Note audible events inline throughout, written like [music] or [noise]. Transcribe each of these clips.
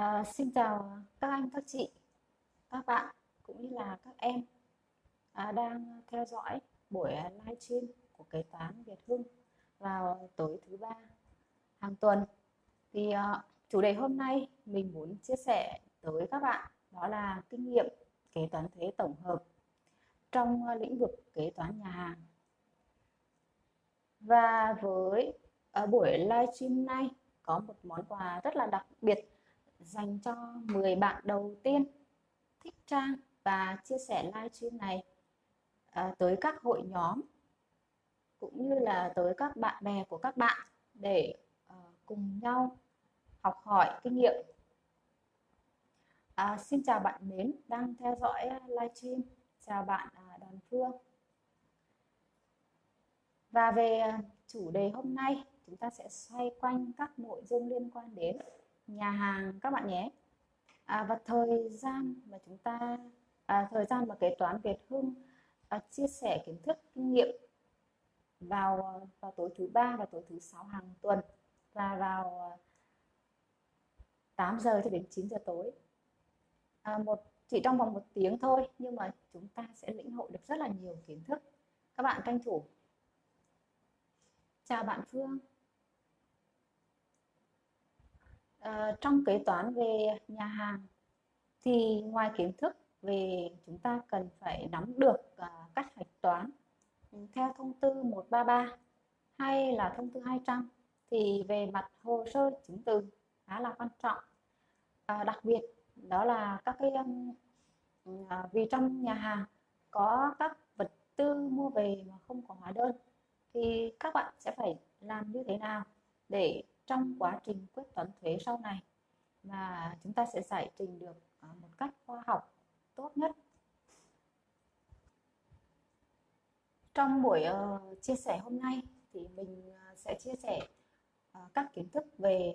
À, xin chào các anh, các chị, các bạn cũng như là các em à, đang theo dõi buổi livestream của kế toán Việt Hưng vào tối thứ ba hàng tuần. Thì à, chủ đề hôm nay mình muốn chia sẻ tới các bạn đó là kinh nghiệm kế toán thuế tổng hợp trong lĩnh vực kế toán nhà hàng. Và với ở buổi livestream này có một món quà rất là đặc biệt dành cho 10 bạn đầu tiên thích trang và chia sẻ livestream này à, tới các hội nhóm cũng như là tới các bạn bè của các bạn để à, cùng nhau học hỏi kinh nghiệm. À, xin chào bạn mến đang theo dõi à, livestream. Chào bạn à, Đoàn Phương. Và về à, chủ đề hôm nay chúng ta sẽ xoay quanh các nội dung liên quan đến nhà hàng các bạn nhé. À, và thời gian mà chúng ta à, thời gian mà kế toán Việt Hưng à, chia sẻ kiến thức kinh nghiệm vào à, vào tối thứ ba và tối thứ sáu hàng tuần và vào à, 8 giờ cho đến 9 giờ tối. À, một chỉ trong vòng một tiếng thôi nhưng mà chúng ta sẽ lĩnh hội được rất là nhiều kiến thức. Các bạn tranh thủ chào bạn Phương. À, trong kế toán về nhà hàng thì ngoài kiến thức về chúng ta cần phải nắm được à, cách hạch toán theo thông tư 133 hay là thông tư 200 thì về mặt hồ sơ chứng từ khá là quan trọng. À, đặc biệt đó là các cái à, vì trong nhà hàng có các vật tư mua về mà không có hóa đơn thì các bạn sẽ phải làm như thế nào để trong quá trình quyết toán thuế sau này. Mà chúng ta sẽ giải trình được à, một cách khoa học tốt nhất. Trong buổi uh, chia sẻ hôm nay thì mình à, sẽ chia sẻ uh, các kiến thức về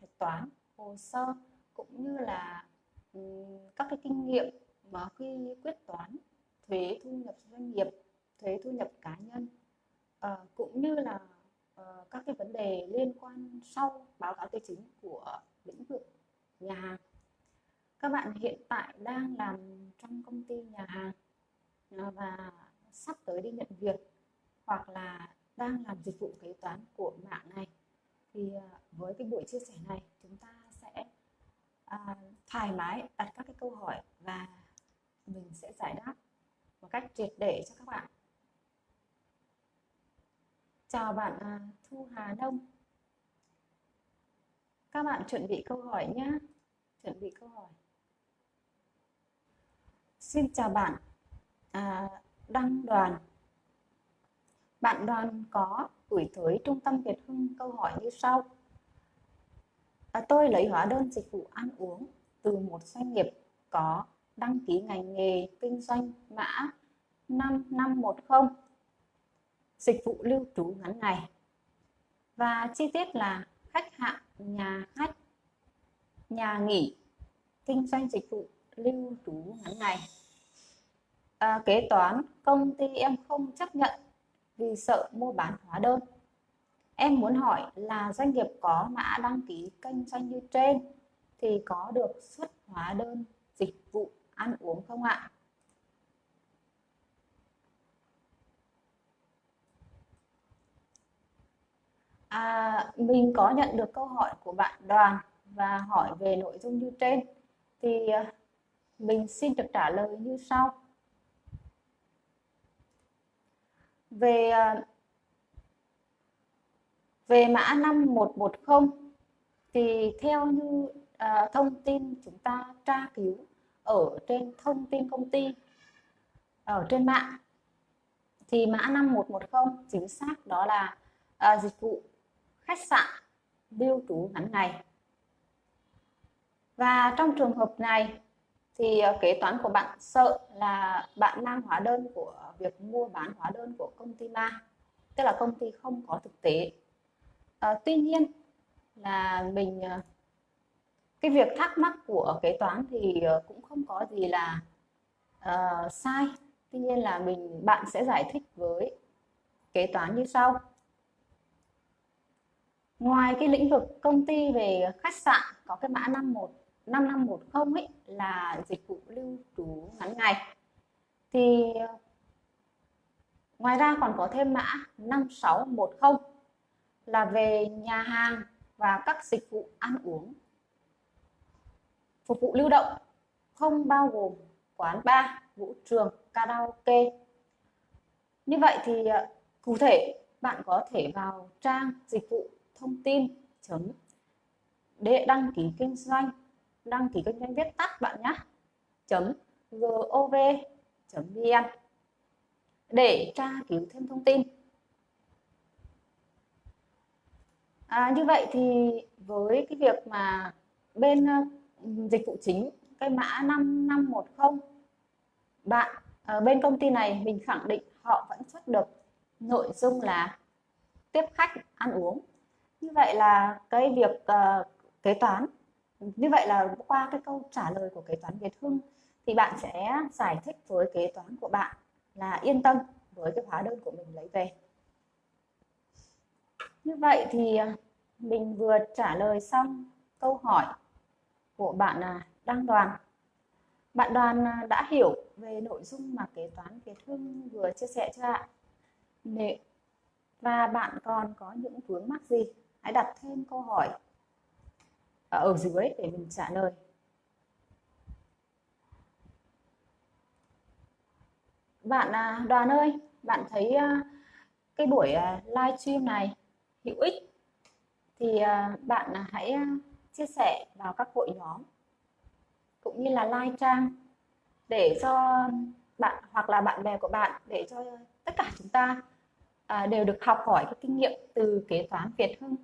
hạch toán hồ sơ cũng như là um, các cái kinh nghiệm mà khi quyết toán thuế thu nhập doanh nghiệp thuế thu nhập cá nhân. Uh, cũng như là uh, các cái vấn đề liên quan sau báo cáo tài chính của lĩnh vực nhà hàng. Các bạn hiện tại đang làm trong công ty nhà hàng uh, và sắp tới đi nhận việc hoặc là đang làm dịch vụ kế toán của mạng này. Thì uh, với cái buổi chia sẻ này chúng ta sẽ uh, thoải mái đặt các cái câu hỏi và mình sẽ giải đáp một cách triệt để cho các bạn. Chào bạn à, Thu Hà Đông. Các bạn chuẩn bị câu hỏi nhé. Chuẩn bị câu hỏi. Xin chào bạn à, Đăng Đoàn. Bạn Đoàn có gửi tới Trung tâm Việt Hưng câu hỏi như sau. À, tôi lấy hóa đơn dịch vụ ăn uống từ một doanh nghiệp có đăng ký ngành nghề kinh doanh mã 5510 dịch vụ lưu trú ngắn ngày. Và chi tiết là khách hạng nhà khách nhà nghỉ kinh doanh dịch vụ lưu trú ngắn ngày. À, kế toán công ty em không chấp nhận vì sợ mua bán hóa đơn. Em muốn hỏi là doanh nghiệp có mã đăng ký kinh doanh như trên thì có được xuất hóa đơn dịch vụ ăn uống không ạ? À, mình có nhận được câu hỏi của bạn Đoàn và hỏi về nội dung như trên thì à, mình xin được trả lời như sau. Về à, về mã 5110 thì theo như à, thông tin chúng ta tra cứu ở trên thông tin công ty ở trên mạng thì mã 5110 chính xác đó là à, dịch vụ khách sạn lưu trú ngắn ngày. Và trong trường hợp này thì ờ, kế toán của bạn sợ là bạn mang hóa đơn của việc mua bán hóa đơn của công ty ma tức là công ty không có thực tế. À, tuy nhiên là mình ờ, cái việc thắc mắc của kế toán thì cũng không có gì là uh, sai. Tuy nhiên là mình bạn sẽ giải thích với kế toán như sau ngoài cái lĩnh vực công ty về khách sạn có cái mã 51 5510 ấy là dịch vụ lưu trú ngắn ngày thì ngoài ra còn có thêm mã 5610 là về nhà hàng và các dịch vụ ăn uống phục vụ lưu động không bao gồm quán bar, vũ trường, karaoke. Như vậy thì cụ thể bạn có thể vào trang dịch vụ thông tin chấm. Để đăng ký kinh doanh đăng ký kinh doanh viết tắt bạn nhé. Chấm gov chấm vn. Để tra cứu thêm thông tin. À, như vậy thì với cái việc mà bên uh, dịch vụ chính cái mã 5510 bạn ở bên công ty này mình khẳng định họ vẫn xuất được nội dung là tiếp khách ăn uống như vậy là cái việc uh, kế toán như vậy là qua cái câu trả lời của kế toán Việt Hưng thì bạn sẽ giải thích với kế toán của bạn là yên tâm với cái hóa đơn của mình lấy về. Như vậy thì ờ, mình vừa trả lời xong câu hỏi của bạn là đăng đoàn. Bạn đoàn à, đã hiểu về nội dung mà kế toán Việt Hưng vừa chia sẻ cho ạ? Và bạn còn có những vướng mắc gì? Hãy đặt thêm câu hỏi ở dưới để mình trả lời bạn à, đoàn ơi, bạn thấy à, cái buổi à, live stream này hữu ích thì bạn hãy chia sẻ vào các hội nhóm cũng như là like trang để cho bạn hoặc là bạn bè của bạn để cho tất cả chúng ta đều được học hỏi cái kinh nghiệm từ kế toán Việt Hưng.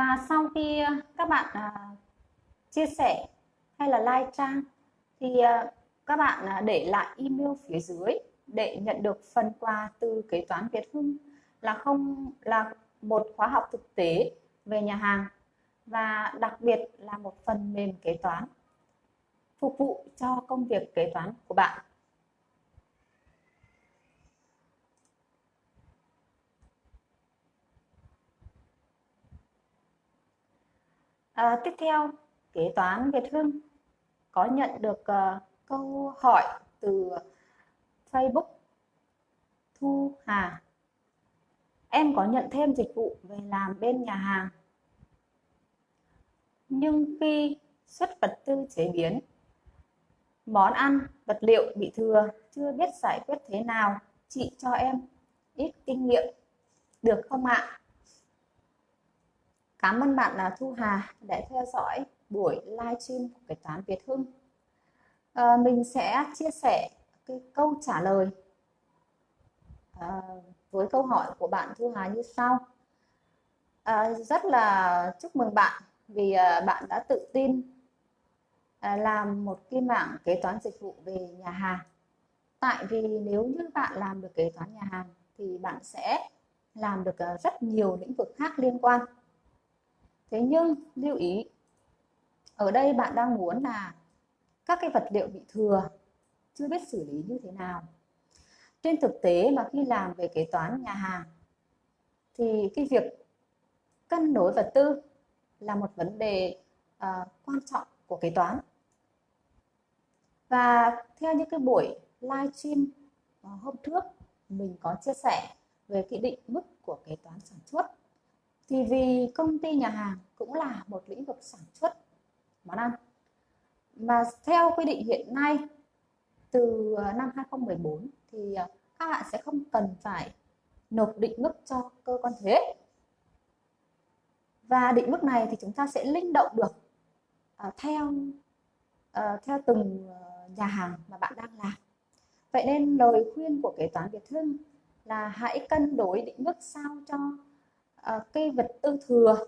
Và sau khi ờ, các bạn à, chia sẻ hay là like trang thì à, các bạn à, để lại email phía dưới để nhận được phần quà từ kế toán Việt Hưng là không là một khóa học thực tế về nhà hàng và đặc biệt là một phần mềm kế toán phục vụ cho công việc kế toán của bạn. À, tiếp theo, kế toán Việt Hưng có nhận được uh, câu hỏi từ Facebook. Thu Hà. Em có nhận thêm dịch vụ về làm bên nhà hàng. Nhưng khi xuất vật tư chế biến món ăn vật liệu bị thừa chưa biết giải quyết thế nào chị cho em ít kinh nghiệm được không ạ? Cảm ơn bạn là Thu Hà đã theo dõi buổi livestream của kế toán Việt Hưng. À, mình sẽ chia sẻ cái câu trả lời à, với câu hỏi của bạn Thu Hà như sau. À, rất là chúc mừng bạn vì à, bạn đã tự tin à, làm một cái mảng kế toán dịch vụ về nhà hàng. Tại vì nếu như bạn làm được kế toán nhà hàng thì bạn sẽ làm được rất nhiều lĩnh vực khác liên quan thế nhưng lưu ý ở đây bạn đang muốn là các cái vật liệu bị thừa chưa biết xử lý như thế nào. Trên thực tế mà khi làm về kế toán nhà hàng thì cái việc cân đối vật tư là một vấn đề uh, quan trọng của kế toán. Và theo những cái buổi live stream ờ, hôm trước mình có chia sẻ về cái định mức của kế toán sản xuất thì vì công ty nhà hàng cũng là một lĩnh vực sản xuất món ăn mà theo quy định hiện nay từ ờ, năm 2014 thì ờ, các bạn sẽ không cần phải nộp định mức cho cơ quan thuế. Và định mức này thì chúng ta sẽ linh động được uh, theo uh, theo từng nhà hàng mà bạn đang làm. Vậy nên lời khuyên của kế toán Việt Hưng là hãy cân đối định mức sao cho uh, cây vật tư thừa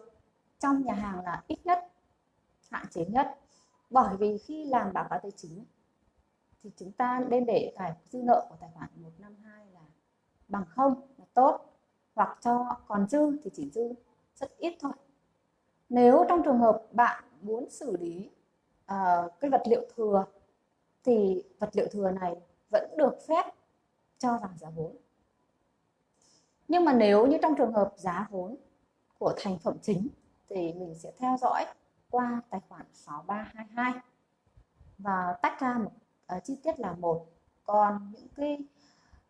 trong nhà hàng là ít nhất hạn chế nhất. Bởi vì khi làm báo cáo tài chính thì chúng ta nên để tài dư nợ của tài khoản 152 là bằng không là tốt hoặc cho còn dư thì chỉ dư rất ít thôi. Nếu trong trường hợp bạn muốn xử lý uh, cái vật liệu thừa thì vật liệu thừa này vẫn được phép cho vào giá vốn nhưng mà nếu như trong trường hợp giá vốn của thành phẩm chính thì mình sẽ theo dõi qua tài khoản 6322 và tách ra một uh, chi tiết là một. Còn những cái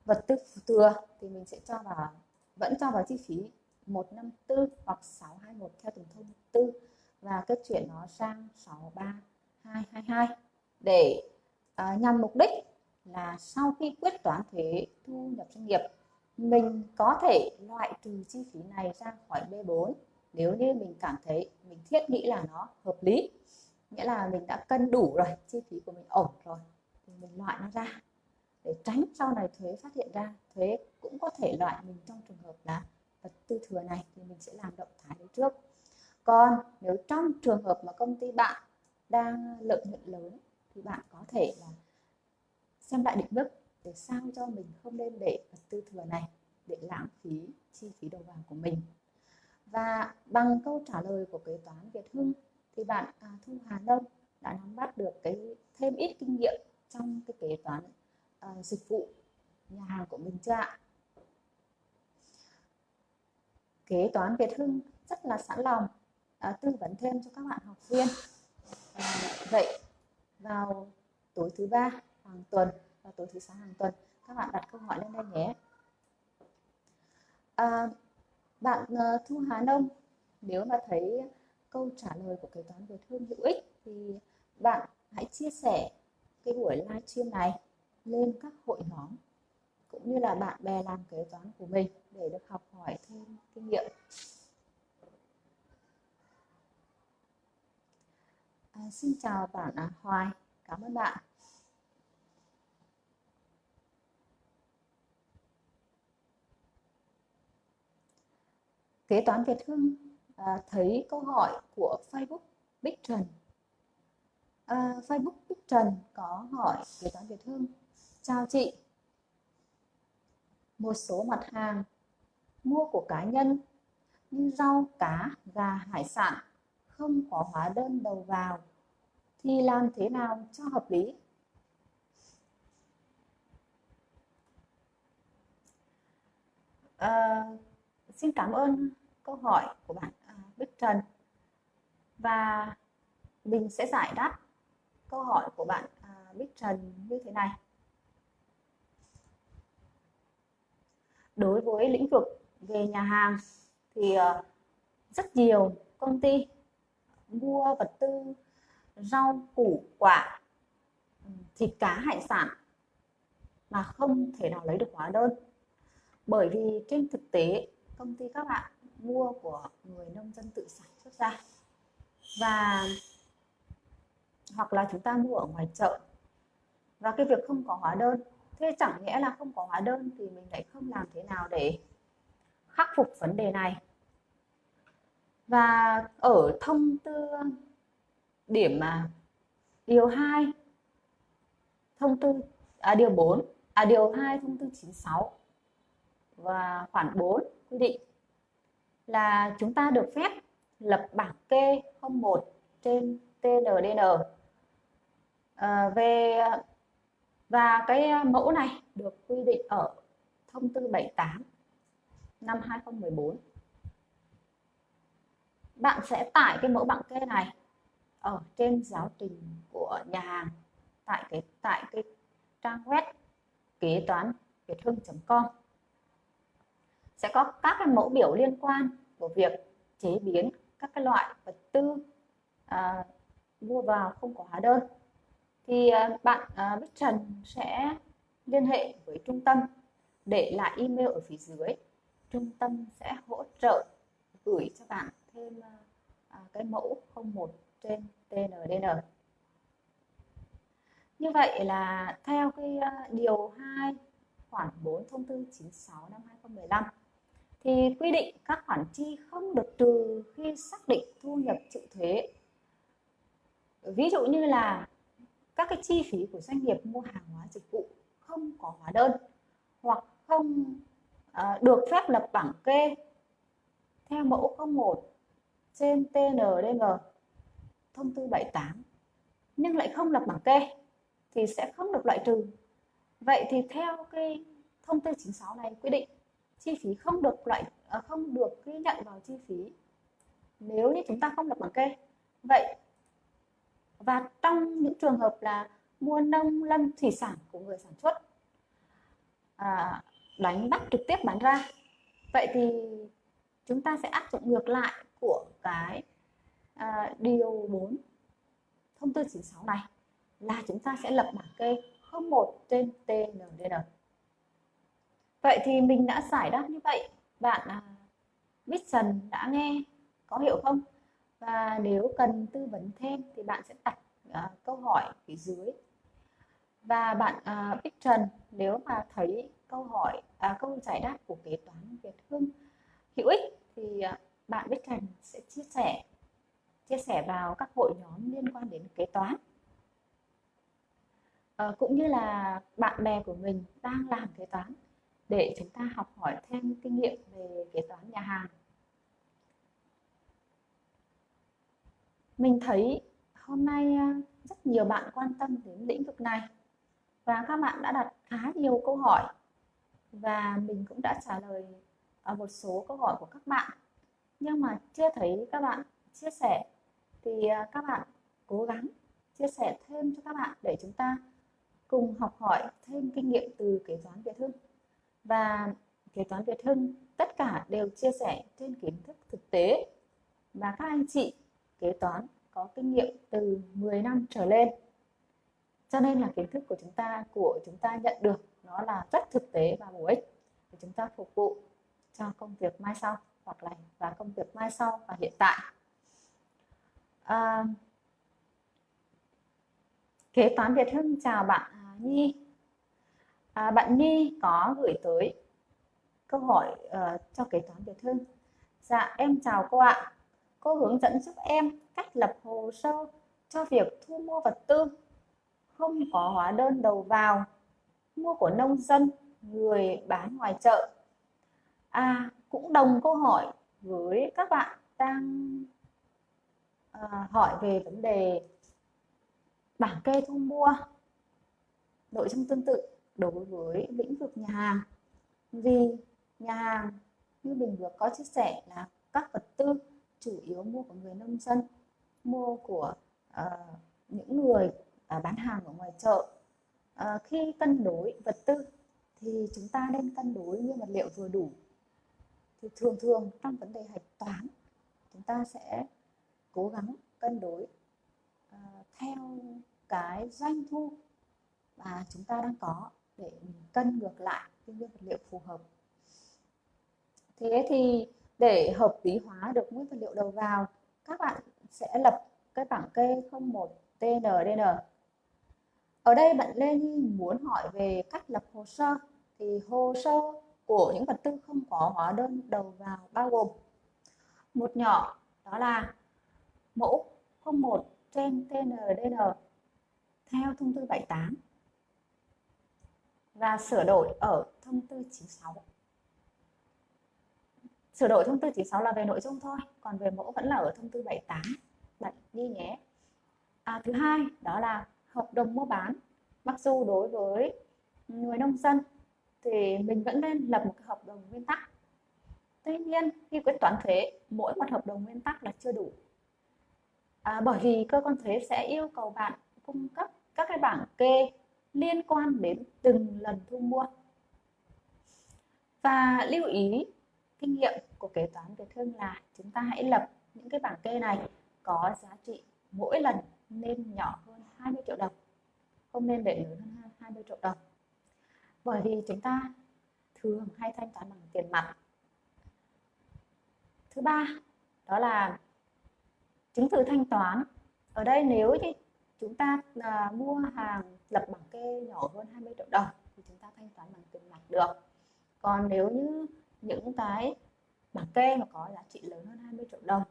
vật tư thừa thì mình sẽ cho vào vẫn cho vào chi phí 154 hoặc 621 theo từng thông tư. Và kết chuyển nó sang 63222 để uh, nhằm mục đích là sau khi quyết toán thuế thu nhập doanh nghiệp mình có thể loại trừ chi phí này ra khỏi B4 nếu như mình cảm thấy mình thiết nghĩ là nó hợp lý. Nghĩa là mình đã cân đủ rồi, chi phí của mình ổn rồi, thì mình loại nó ra. Để tránh sau này thuế phát hiện ra, thuế cũng có thể loại mình trong trường hợp là vật tư thừa này thì mình sẽ làm động thái đấy trước. Còn nếu trong trường hợp mà công ty bạn đang lợi nhuận lớn thì bạn có thể là xem lại định mức để sao cho mình không nên để vật tư thừa này để lãng phí chi phí đầu vào của mình và bằng câu trả lời của kế toán Việt Hưng thì bạn à, Thu Hà Đông đã nắm bắt được cái thêm ít kinh nghiệm trong cái kế toán à, dịch vụ nhà hàng của mình chưa ạ? Kế toán Việt Hưng rất là sẵn lòng à, tư vấn thêm cho các bạn học viên. À, vậy vào tối thứ ba hàng tuần vào tối thứ sáu hàng tuần các bạn đặt câu hỏi lên đây nhé. À, bạn ờ, Thu Hà Nông nếu mà thấy câu trả lời của kế toán vừa thương hữu ích thì bạn hãy chia sẻ cái buổi livestream này lên các hội nhóm cũng như là bạn bè làm kế toán của mình để được học hỏi thêm kinh nghiệm. À, xin chào bạn à, Hoài, cảm ơn bạn. Kế toán Việt Hưng à, thấy câu hỏi của Facebook Bích Trần. À, Facebook Bích Trần có hỏi kế toán Việt Hưng. Chào chị, một số mặt hàng mua của cá nhân như rau, cá, gà, hải sản không có hóa đơn đầu vào thì làm thế nào cho hợp lý? À, xin cảm ơn câu hỏi của bạn à, Bích Trần và mình sẽ giải đáp câu hỏi của bạn à, Bích Trần như thế này. Đối với lĩnh vực về nhà hàng thì à, rất nhiều công ty mua vật tư, rau, củ, quả, thịt cá, hải sản mà không thể nào lấy được hóa đơn bởi vì trên thực tế, công ty các bạn mua của người nông dân tự sản xuất ra. Và hoặc là chúng ta mua ở ngoài chợ. Và cái việc không có hóa đơn thế chẳng nghĩa là không có hóa đơn thì mình lại không làm thế nào để khắc phục vấn đề này. Và ở thông tư điểm mà điều 2 thông tư à, điều 4 à điều 2 thông tư 96 và khoản 4 quy định là chúng ta được phép lập bảng kê 01 trên TNDN à, ờ, về và cái mẫu này được quy định ở thông tư 78 năm 2014 bạn sẽ tải cái mẫu bảng kê này ở trên giáo trình của nhà hàng tại cái tại cái trang web kế toán việt hưng.com sẽ có các cái mẫu biểu liên quan của việc chế biến các cái loại vật tư à, mua vào không có hóa đơn. Thì à, bạn à, Bích Trần sẽ liên hệ với trung tâm để lại email ở phía dưới. Trung tâm sẽ hỗ trợ gửi cho bạn thêm à, à cái mẫu 01 trên TNDN như vậy là theo cái à, điều 2 khoản 4 thông tư 96 năm 2015 thì quy định các khoản chi không được trừ khi xác định thu nhập chịu thuế. Ví dụ như là các cái chi phí của doanh nghiệp mua hàng hóa dịch vụ không có hóa đơn hoặc không à, được phép lập bảng kê theo mẫu 01 trên TNDN thông tư 78 nhưng lại không lập bảng kê thì sẽ không được loại trừ vậy thì theo cái thông tư 96 này quy định chi phí không được loại à, không được ghi nhận vào chi phí nếu như chúng ta không lập bảng kê. Vậy và trong những trường hợp là mua nông lâm thủy sản của người sản xuất à, đánh bắt trực tiếp bán ra vậy thì chúng ta sẽ áp dụng ngược lại của cái à, điều 4 thông tư 96 này là chúng ta sẽ lập bảng kê 01 trên TNDN vậy thì mình đã giải đáp như vậy. Bạn à, biết dần đã nghe có hiểu không? Và nếu cần tư vấn thêm thì bạn sẽ đặt uh, câu hỏi phía dưới. Và bạn à, Bích Trần nếu mà thấy câu hỏi uh, câu giải đáp của kế toán Việt Hưng hữu ích thì uh, bạn Bích Trần sẽ chia sẻ chia sẻ vào các hội nhóm liên quan đến kế toán. À, cũng như là bạn bè của mình đang làm kế toán để chúng ta học hỏi thêm kinh nghiệm về kế toán nhà hàng. Mình thấy hôm nay à, rất nhiều bạn quan tâm đến lĩnh vực này và các bạn đã đặt khá nhiều câu hỏi và mình cũng đã trả lời ở một số câu hỏi của các bạn. Nhưng mà chưa thấy các bạn chia sẻ thì à, các bạn cố gắng chia sẻ thêm cho các bạn để chúng ta cùng học hỏi thêm kinh nghiệm từ kế toán Việt Hưng và kế toán Việt Hưng tất cả đều chia sẻ trên kiến thức thực tế. Và các anh chị kế toán có kinh nghiệm từ 10 năm trở lên. Cho nên là kiến thức của chúng ta của chúng ta nhận được nó là rất thực tế và bổ ích để chúng ta phục vụ cho công việc mai sau hoặc là và công việc mai sau và hiện tại. À, kế toán Việt Hưng chào bạn à, Nhi à, bạn Nhi có gửi tới câu hỏi uh, cho kế toán Việt Hưng. Dạ em chào cô ạ. Cô hướng dẫn giúp em cách lập hồ sơ cho việc thu mua vật tư. Không có hóa đơn đầu vào. Mua của nông dân người bán ngoài chợ. À cũng đồng câu hỏi với các bạn đang uh, hỏi về vấn đề bảng kê thu mua nội dung tương tự đối với lĩnh vực nhà hàng. Vì nhà hàng như mình vừa có chia sẻ là các vật tư chủ yếu mua của người nông dân mua của uh, những người uh, bán hàng ở ngoài chợ. Uh, khi cân đối vật tư thì chúng ta nên cân đối nguyên vật liệu vừa đủ. Thì thường thường trong vấn đề hạch toán chúng ta sẽ cố gắng cân đối uh, theo cái doanh thu mà chúng ta đang có để mình cân ngược lại cái nguyên vật liệu phù hợp. Thế thì để hợp lý hóa được nguyên vật liệu đầu vào, các bạn sẽ lập cái bảng kê 01 TNDN ở đây bạn Lê Nhi muốn hỏi về cách lập hồ sơ. Thì hồ sơ của những vật tư không có hóa đơn đầu vào bao gồm một nhỏ, đó là mẫu 01 trên TNDN theo thông tư 78 và sửa đổi ở thông tư 96 sửa đổi thông tư 96 là về nội dung thôi còn về mẫu vẫn là ở thông tư 78 bạn đi nhé. À, thứ hai đó là hợp đồng mua bán. Mặc dù đối với người nông dân thì mình vẫn nên lập một cái hợp đồng nguyên tắc. Tuy nhiên khi quyết toán thuế mỗi một hợp đồng nguyên tắc là chưa đủ. À, bởi vì cơ quan thuế sẽ yêu cầu bạn cung cấp các cái bảng kê liên quan đến từng lần thu mua. Và lưu ý, kinh nghiệm của kế toán Việt thương là chúng ta hãy lập những cái bảng kê này có giá trị mỗi lần nên nhỏ hơn 20 triệu đồng, không nên để lớn hơn 20 triệu đồng. Bởi vì chúng ta thường hay thanh toán bằng tiền mặt. Thứ ba, đó là chứng từ thanh toán. Ở đây nếu như chúng ta à, mua hàng lập bảng kê nhỏ hơn 20 triệu đồng thì chúng ta thanh toán bằng tiền mặt được. Còn nếu như những cái bảng kê mà có giá trị lớn hơn 20 triệu đồng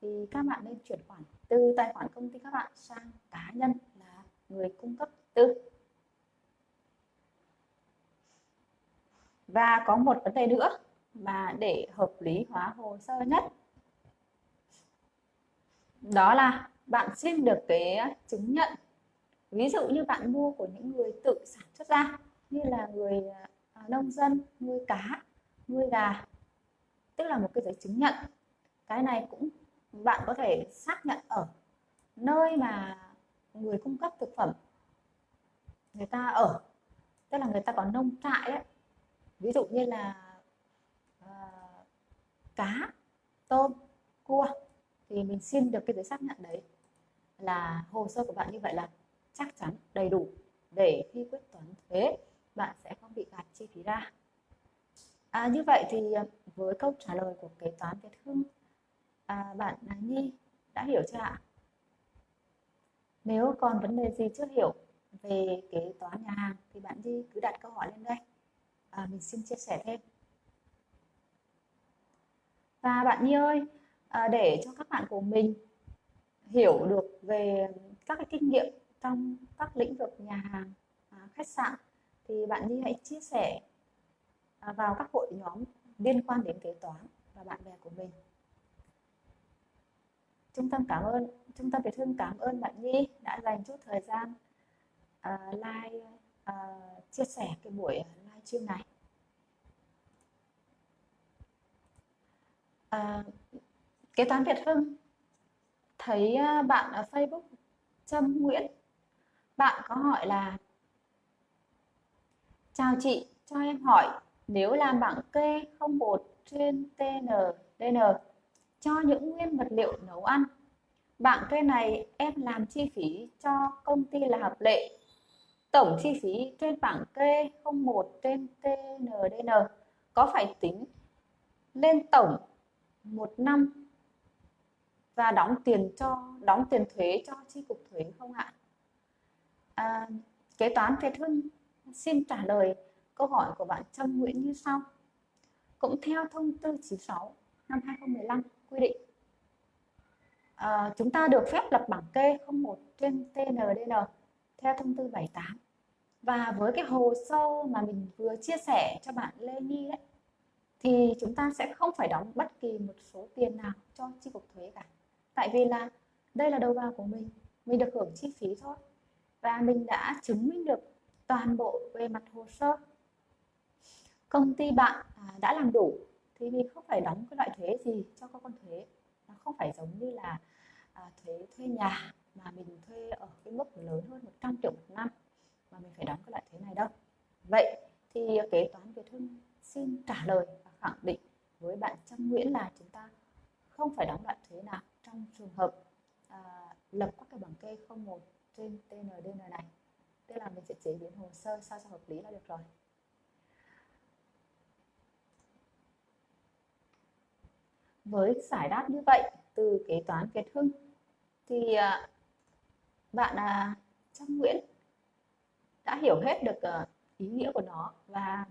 thì các bạn nên chuyển khoản từ tài khoản công ty các bạn sang cá nhân là người cung cấp tư. Và có một vấn đề nữa mà để hợp lý hóa hồ sơ nhất đó là bạn xin được cái à, chứng nhận. Ví dụ như bạn mua của những người tự sản xuất ra như là người à, à, nông dân nuôi cá nuôi gà tức là một cái giấy chứng nhận. Cái này cũng bạn có thể xác nhận ở nơi mà người cung cấp thực phẩm người ta ở tức là người ta có nông trại đấy ví dụ như là uh, cá tôm cua thì mình xin được cái giấy xác nhận đấy là hồ sơ của bạn như vậy là chắc chắn đầy đủ để khi quyết toán thuế bạn sẽ không bị gạt chi phí ra. À, như vậy thì à, với câu trả lời của kế toán Việt Hưng à, bạn Nhi đã hiểu chưa ạ? Nếu còn vấn đề gì chưa hiểu về kế toán nhà hàng thì bạn Nhi cứ đặt câu hỏi lên đây. À, mình xin chia sẻ thêm. Và bạn Nhi ơi à, để cho các bạn của mình hiểu được về các cái kinh nghiệm trong các lĩnh vực nhà hàng à, khách sạn thì bạn Nhi hãy chia sẻ à, vào các hội nhóm liên quan đến kế toán và bạn bè của mình. Trung tâm cảm ơn trung tâm Việt Hưng cảm ơn bạn Nhi đã dành chút thời gian à, uh, like uh, à, chia sẻ cái buổi live stream này. Uh, kế toán Việt Hưng thấy à, bạn ở Facebook Trâm Nguyễn. Bạn có hỏi là, chào chị, cho em hỏi, nếu làm bảng kê 01 trên TNDN cho những nguyên vật liệu nấu ăn, bảng kê này em làm chi phí cho công ty là hợp lệ? Tổng chi phí trên bảng kê 01 trên TNDN có phải tính lên tổng một năm và đóng tiền cho đóng tiền thuế cho chi cục thuế không ạ? À, kế toán Việt Hưng xin trả lời câu hỏi của bạn Trâm Nguyễn như sau. Cũng theo thông tư 96 năm 2015 quy định à, chúng ta được phép lập bảng kê 01 trên TNDN theo thông tư 78 và với cái hồ sơ mà mình vừa chia sẻ cho bạn Lê Nhi đấy thì chúng ta sẽ không phải đóng bất kỳ một số tiền nào cho chi cục thuế cả tại vì là đây là đầu vào của mình. Mình được hưởng chi phí thôi. Và mình đã chứng minh được toàn bộ về mặt hồ sơ. Công ty bạn à, đã làm đủ. Thì mình không phải đóng cái loại thuế gì cho cơ quan thuế. Nó không phải giống như là à, thuế thuê nhà mà mình thuê ở cái mức lớn hơn 100 triệu một năm mà mình phải đóng cái loại thuế này đâu. Vậy thì kế toán Việt Hưng xin trả lời và khẳng định với bạn Trâm Nguyễn là chúng ta không phải đóng loại thuế nào. Trong trường hợp à, lập các cái bảng kê 01 trên TNDN này tức là mình sẽ chế biến hồ sơ sao cho hợp lý là được rồi. Với giải đáp như vậy từ kế toán Việt Hưng thì à, bạn à, Nguyễn đã hiểu hết được à, ý nghĩa của nó và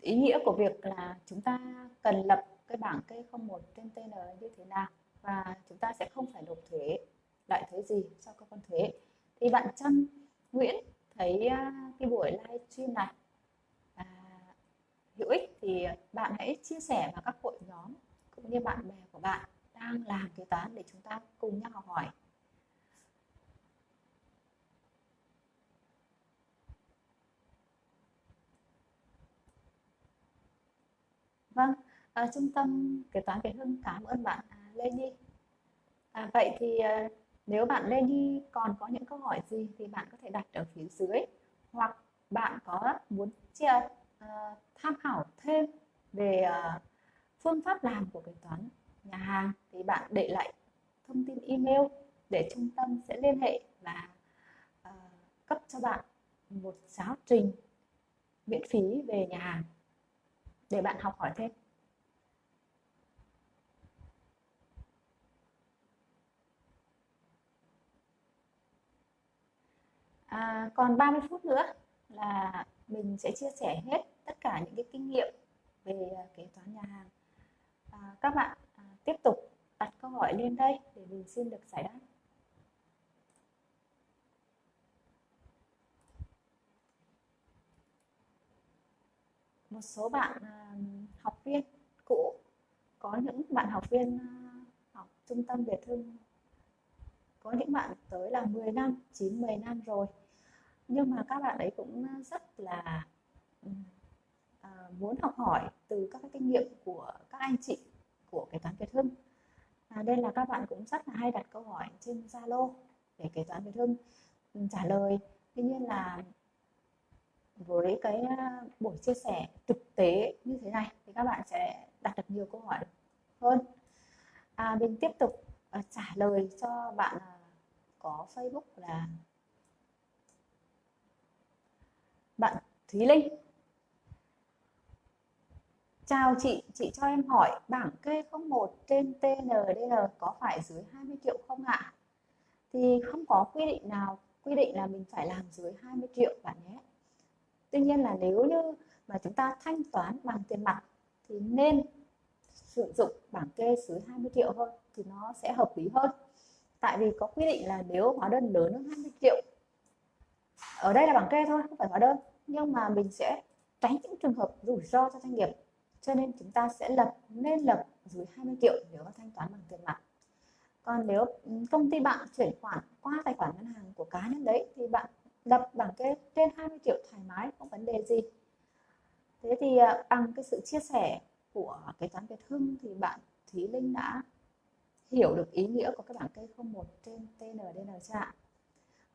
ý nghĩa của việc là chúng ta cần lập cái bảng kê 01 trên TN như thế nào và chúng ta sẽ không phải nộp thuế loại thuế gì cho cơ quan thuế. Thì bạn Trâm Nguyễn thấy à, cái buổi livestream này à, hữu ích thì bạn hãy chia sẻ vào các hội nhóm cũng như bạn bè của bạn đang làm kế toán để chúng ta cùng nhau học hỏi. Vâng à, trung tâm kế toán Việt Hưng cảm ơn bạn à, Lê Nhi. À, vậy thì à, nếu bạn Lê Nhi còn có những câu hỏi gì thì bạn có thể đặt ở phía dưới hoặc bạn có muốn chia à, tham khảo thêm về à, phương pháp làm của kế toán nhà hàng thì bạn để lại thông tin email để trung tâm sẽ liên hệ và uh, cấp cho bạn một giáo trình miễn phí về nhà hàng để bạn học hỏi thêm. À, còn 30 phút nữa là mình sẽ chia sẻ hết tất cả những cái kinh nghiệm về à, kế toán nhà hàng. À, các bạn à, tiếp tục đặt câu hỏi lên đây để mình xin được giải đáp. Một số bạn à, học viên cũ có những bạn học viên à, học trung tâm Việt Hưng có những bạn tới là 10 năm 9 10 năm rồi. Nhưng mà các bạn ấy cũng rất là à, muốn học hỏi từ các cái kinh nghiệm của các anh chị của kế toán Việt Hưng. À, nên là các bạn cũng rất là hay đặt câu hỏi trên Zalo để kế toán Việt Hưng trả lời. Tuy nhiên là với cái buổi chia sẻ thực tế như thế này thì các bạn sẽ đặt được nhiều câu hỏi hơn. À, mình tiếp tục à, trả lời cho bạn có Facebook là bạn Thúy Linh Chào chị, chị cho em hỏi bảng kê 01 trên TNDN có phải dưới 20 triệu không ạ? Thì không có quy định nào quy định là mình phải làm dưới 20 triệu bạn nhé. Tuy nhiên là nếu như mà chúng ta thanh toán bằng tiền mặt thì nên sử dụng bảng kê dưới 20 triệu hơn thì nó sẽ hợp lý hơn. Tại vì có quy định là nếu hóa đơn lớn hơn 20 triệu, ở đây là bảng kê thôi, không phải hóa đơn. Nhưng mà mình sẽ tránh những trường hợp rủi ro cho doanh nghiệp, cho nên chúng ta sẽ lập, nên lập dưới 20 triệu nếu mà thanh toán bằng tiền mặt. Còn nếu ừ, công ty bạn chuyển khoản qua tài khoản ngân hàng của cá nhân đấy, thì bạn lập bảng kê trên 20 triệu thoải mái, không vấn đề gì. Thế thì à, bằng cái sự chia sẻ của kế toán Việt Hưng thì bạn Thúy Linh đã hiểu được ý nghĩa của các bảng kê 01 trên TNDN chưa ạ?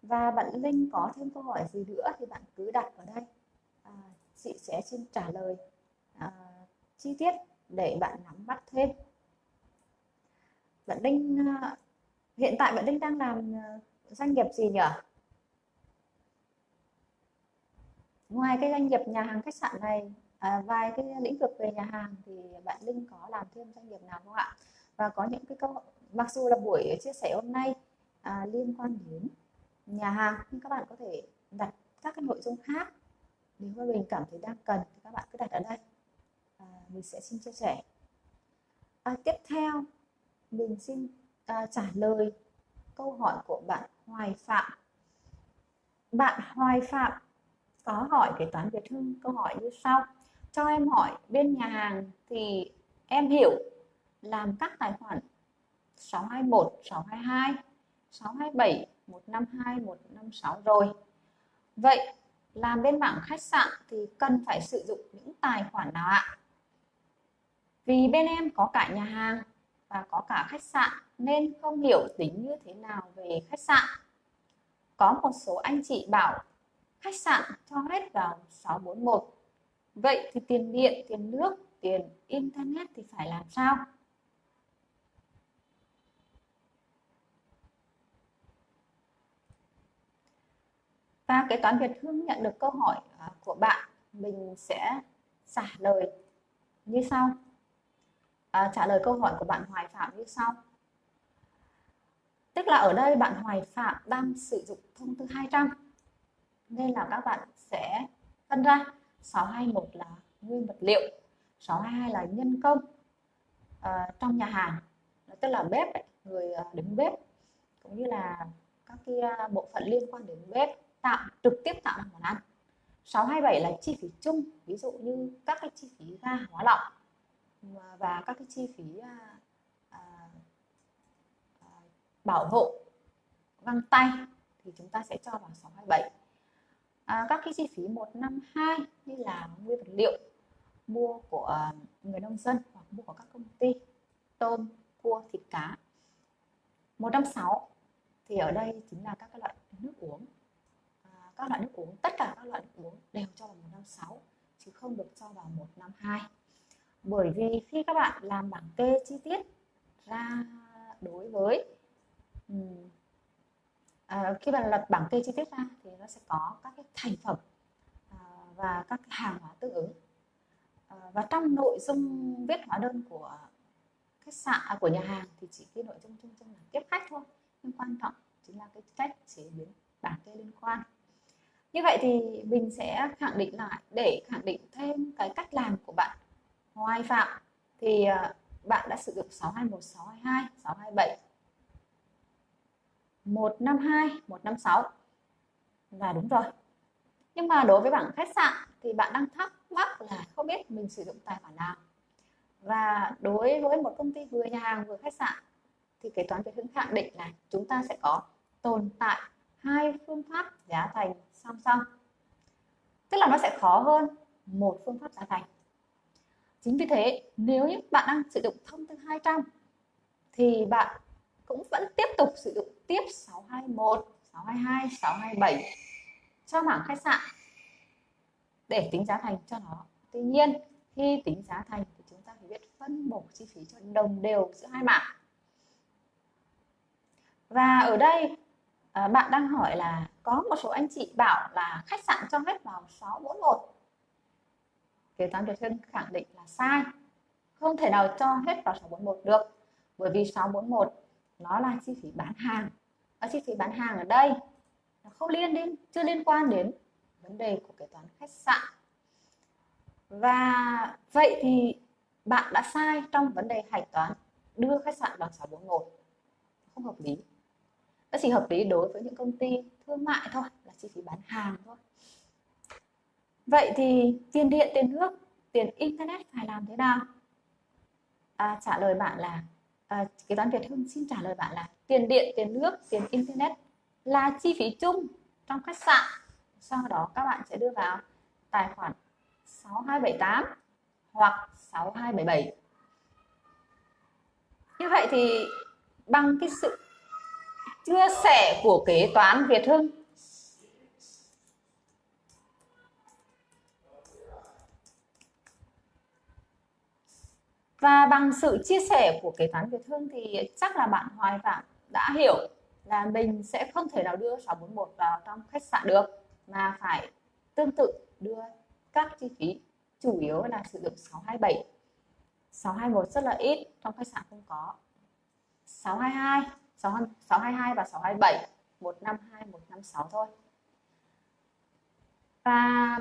Và bạn Linh có thêm câu hỏi gì nữa thì bạn cứ đặt ở đây. À, chị sẽ xin trả lời. À, chi tiết để bạn nắm bắt thêm. Bạn Linh à, hiện tại bạn Linh đang làm à, doanh nghiệp gì nhỉ? Ngoài cái doanh nghiệp nhà hàng khách sạn này à, vài cái lĩnh vực về nhà hàng thì bạn Linh có làm thêm doanh nghiệp nào không ạ? Và có những cái câu mặc dù là buổi chia sẻ hôm nay à, liên quan đến nhà hàng nhưng các bạn có thể đặt các cái nội dung khác. Nếu mà mình cảm thấy đang cần thì các bạn cứ đặt ở đây. À, mình sẽ xin chia sẻ. À, tiếp theo mình xin à, trả lời câu hỏi của bạn Hoài Phạm. Bạn Hoài Phạm có hỏi kế toán Việt Hưng câu hỏi như sau. Cho em hỏi bên nhà hàng thì em hiểu làm các tài khoản 621, 622, 627, 152, 156 rồi. Vậy làm bên mảng khách sạn thì cần phải sử dụng những tài khoản nào ạ? Vì bên em có cả nhà hàng và có cả khách sạn nên không hiểu tính như thế nào về khách sạn. Có một số anh chị bảo khách sạn cho hết vào 641. Vậy thì tiền điện, tiền nước, tiền internet thì phải làm sao? Và kế toán Việt Hương nhận được câu hỏi à, của bạn, mình sẽ trả lời như sau. À, trả lời câu hỏi của bạn Hoài Phạm như sau. Tức là ở đây bạn Hoài Phạm đang sử dụng thông tư 200 nên là các bạn sẽ phân ra 621 là nguyên vật liệu 622 là nhân công à, trong nhà hàng tức là bếp người à, đứng bếp cũng như là các cái à, bộ phận liên quan đến bếp tạo trực tiếp tạo ra món ăn. 627 là chi phí chung ví dụ như các cái chi phí ga hóa lỏng và các cái chi phí à, à, à, bảo hộ găng tay thì chúng ta sẽ cho vào 627 à, các cái chi phí 152 như là nguyên vật liệu mua của người nông dân hoặc mua của các công ty tôm cua thịt cá. 160 thì ở đây chính là các cái loại nước uống các loại nước uống tất cả các loại nước uống đều cho vào 156 chứ không được cho vào 152 bởi vì khi các bạn làm bảng kê chi tiết ra đối với um, à, khi bạn lập bảng kê chi tiết ra thì nó sẽ có các cái thành phẩm à, và các cái hàng hóa tương ứng. À, và trong nội dung viết hóa đơn của khách sạn à, của nhà hàng thì chỉ cái nội dung chung chung là tiếp khách thôi nhưng quan trọng chính là cái cách chế biến bảng kê liên quan như vậy thì mình sẽ khẳng định lại để khẳng định thêm cái cách làm của bạn. Hoài Phạm thì ờ, bạn đã sử dụng 621, 622, 627 152, 156 và đúng rồi. Nhưng mà đối với bảng khách sạn thì bạn đang thắc mắc là không biết mình sử dụng tài khoản nào. Và đối với một công ty vừa nhà hàng vừa khách sạn thì kế toán Việt Hưng khẳng định là chúng ta sẽ có tồn tại hai phương pháp giá thành song song. Tức là nó sẽ khó hơn một phương pháp giá thành. Chính vì thế, nếu như bạn đang sử dụng thông tư 200 thì bạn cũng vẫn tiếp tục sử dụng tiếp 621 622 627 cho mảng khách sạn để tính giá thành cho nó. Tuy nhiên, khi tính giá thành thì chúng ta phải biết phân bổ chi phí cho đồng đều giữa hai mảng. Và ở đây à, bạn đang hỏi là có một số anh chị bảo là khách sạn cho hết vào 641 kế toán Việt Hưng khẳng định là sai. Không thể nào cho hết vào 641 được bởi vì 641 nó là chi phí bán hàng. Và chi phí bán hàng ở đây nó không liên đến chưa liên quan đến vấn đề của kế toán khách sạn. Và vậy thì bạn đã sai trong vấn đề hạch toán đưa khách sạn vào 641 không hợp lý nó chỉ hợp lý đối với những công ty thương mại thôi là chi phí bán hàng thôi. Vậy thì tiền điện tiền nước tiền internet phải làm thế nào? À, trả lời bạn là à, kế toán Việt Hưng xin trả lời bạn là tiền điện tiền nước tiền internet là chi phí chung trong khách sạn. Sau đó các bạn sẽ đưa vào tài khoản 6278 hoặc 6277 như vậy thì bằng cái sự chia sẻ của kế toán Việt Hưng. Và bằng sự chia sẻ của kế toán Việt Hưng thì chắc là bạn Hoài Phạm đã hiểu là mình sẽ không thể nào đưa 641 vào trong khách sạn được, mà phải tương tự đưa các chi phí, chủ yếu là sử dụng 627 621 rất là ít, trong khách sạn không có. 622 622 và 627 152 156 thôi. Và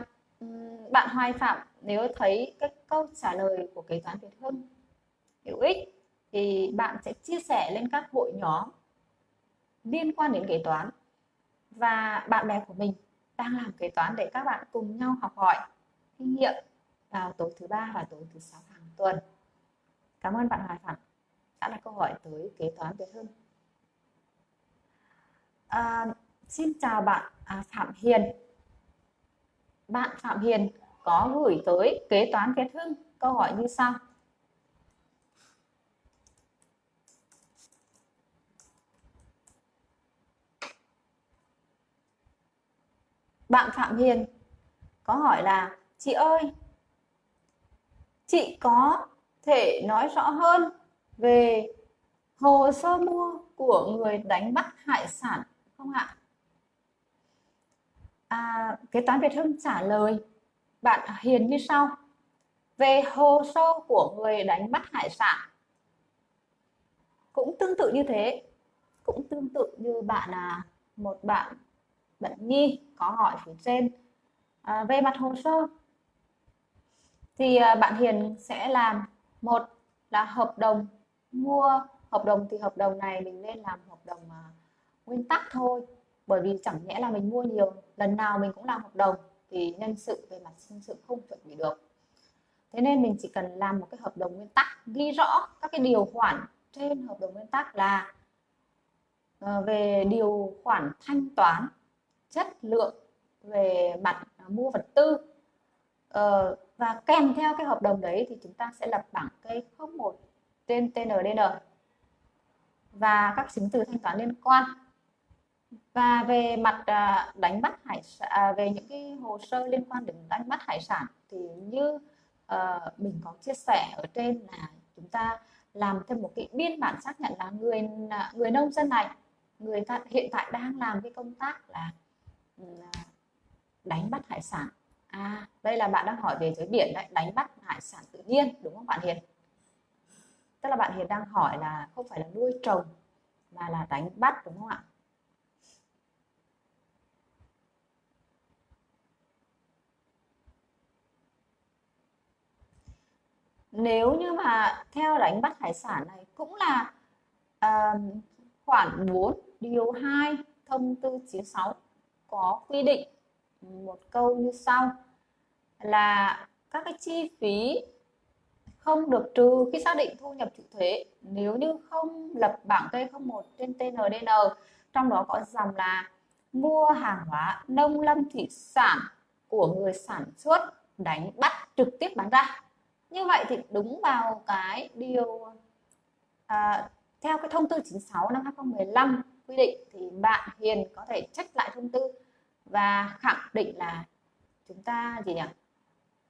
bạn Hoài Phạm, nếu thấy cái câu trả lời của kế toán Việt Hưng hữu ích, thì bạn sẽ chia sẻ lên các hội nhóm liên quan đến kế toán và bạn bè của mình đang làm kế toán để các bạn cùng nhau học hỏi, kinh nghiệm vào tối thứ ba và tối thứ sáu hàng tuần. Cảm ơn bạn Hoài Phạm. Đã là câu hỏi tới kế toán Việt Hưng à, xin chào bạn. À, Phạm Hiền. Bạn Phạm Hiền có gửi tới kế toán Việt Hưng. Câu hỏi như sau. Bạn Phạm Hiền có hỏi là chị ơi chị có thể nói rõ hơn về hồ sơ mua của người đánh bắt hải sản không ạ? À, kế toán Việt Hưng trả lời bạn Hiền như sau. Về hồ sơ của người đánh bắt hải sản cũng tương tự như thế, cũng tương tự như bạn là một bạn bạn Nhi có hỏi phía trên à, về mặt hồ sơ thì à, bạn Hiền sẽ làm một là hợp đồng mua hợp đồng thì hợp đồng này mình nên làm hợp đồng à, nguyên tắc thôi. Bởi vì chẳng nhẽ là mình mua nhiều, lần nào mình cũng làm hợp đồng thì nhân sự về mặt nhân sự không chuẩn bị được. Thế nên mình chỉ cần làm một cái hợp đồng nguyên tắc, ghi rõ các cái điều khoản trên hợp đồng nguyên tắc là ờ, về điều khoản thanh toán, chất lượng về mặt à, mua vật tư ờ, và kèm theo cái hợp đồng đấy thì chúng ta sẽ lập bảng cây 01 trên TNDN và các chứng từ thanh toán liên quan và về mặt à, đánh bắt hải sản à, về những cái hồ sơ liên quan đến đánh bắt hải sản thì như uh, mình có chia sẻ ở trên là chúng ta làm thêm một cái biên bản xác nhận là người à, người nông dân này người ta hiện tại đang làm cái công tác là ừ, đánh bắt hải sản. À đây là bạn đang hỏi về giới biển đấy đánh bắt hải sản tự nhiên đúng không bạn Hiền? Tức là bạn Hiền đang hỏi là không phải là nuôi trồng mà là đánh bắt đúng không ạ? Nếu như mà theo đánh bắt hải sản này cũng là uh, khoản 4 điều 2 thông tư 96 có quy định một câu như sau là các cái chi phí không được trừ khi xác định thu nhập chịu thuế. Nếu như không lập bảng T01 trên TNDN trong đó có dòng là mua hàng hóa nông lâm thủy sản của người sản xuất đánh bắt trực tiếp bán ra như vậy thì đúng vào cái điều à, theo cái thông tư 96 năm 2015 quy định thì bạn Hiền có thể trách lại thông tư và khẳng định là chúng ta gì nhỉ?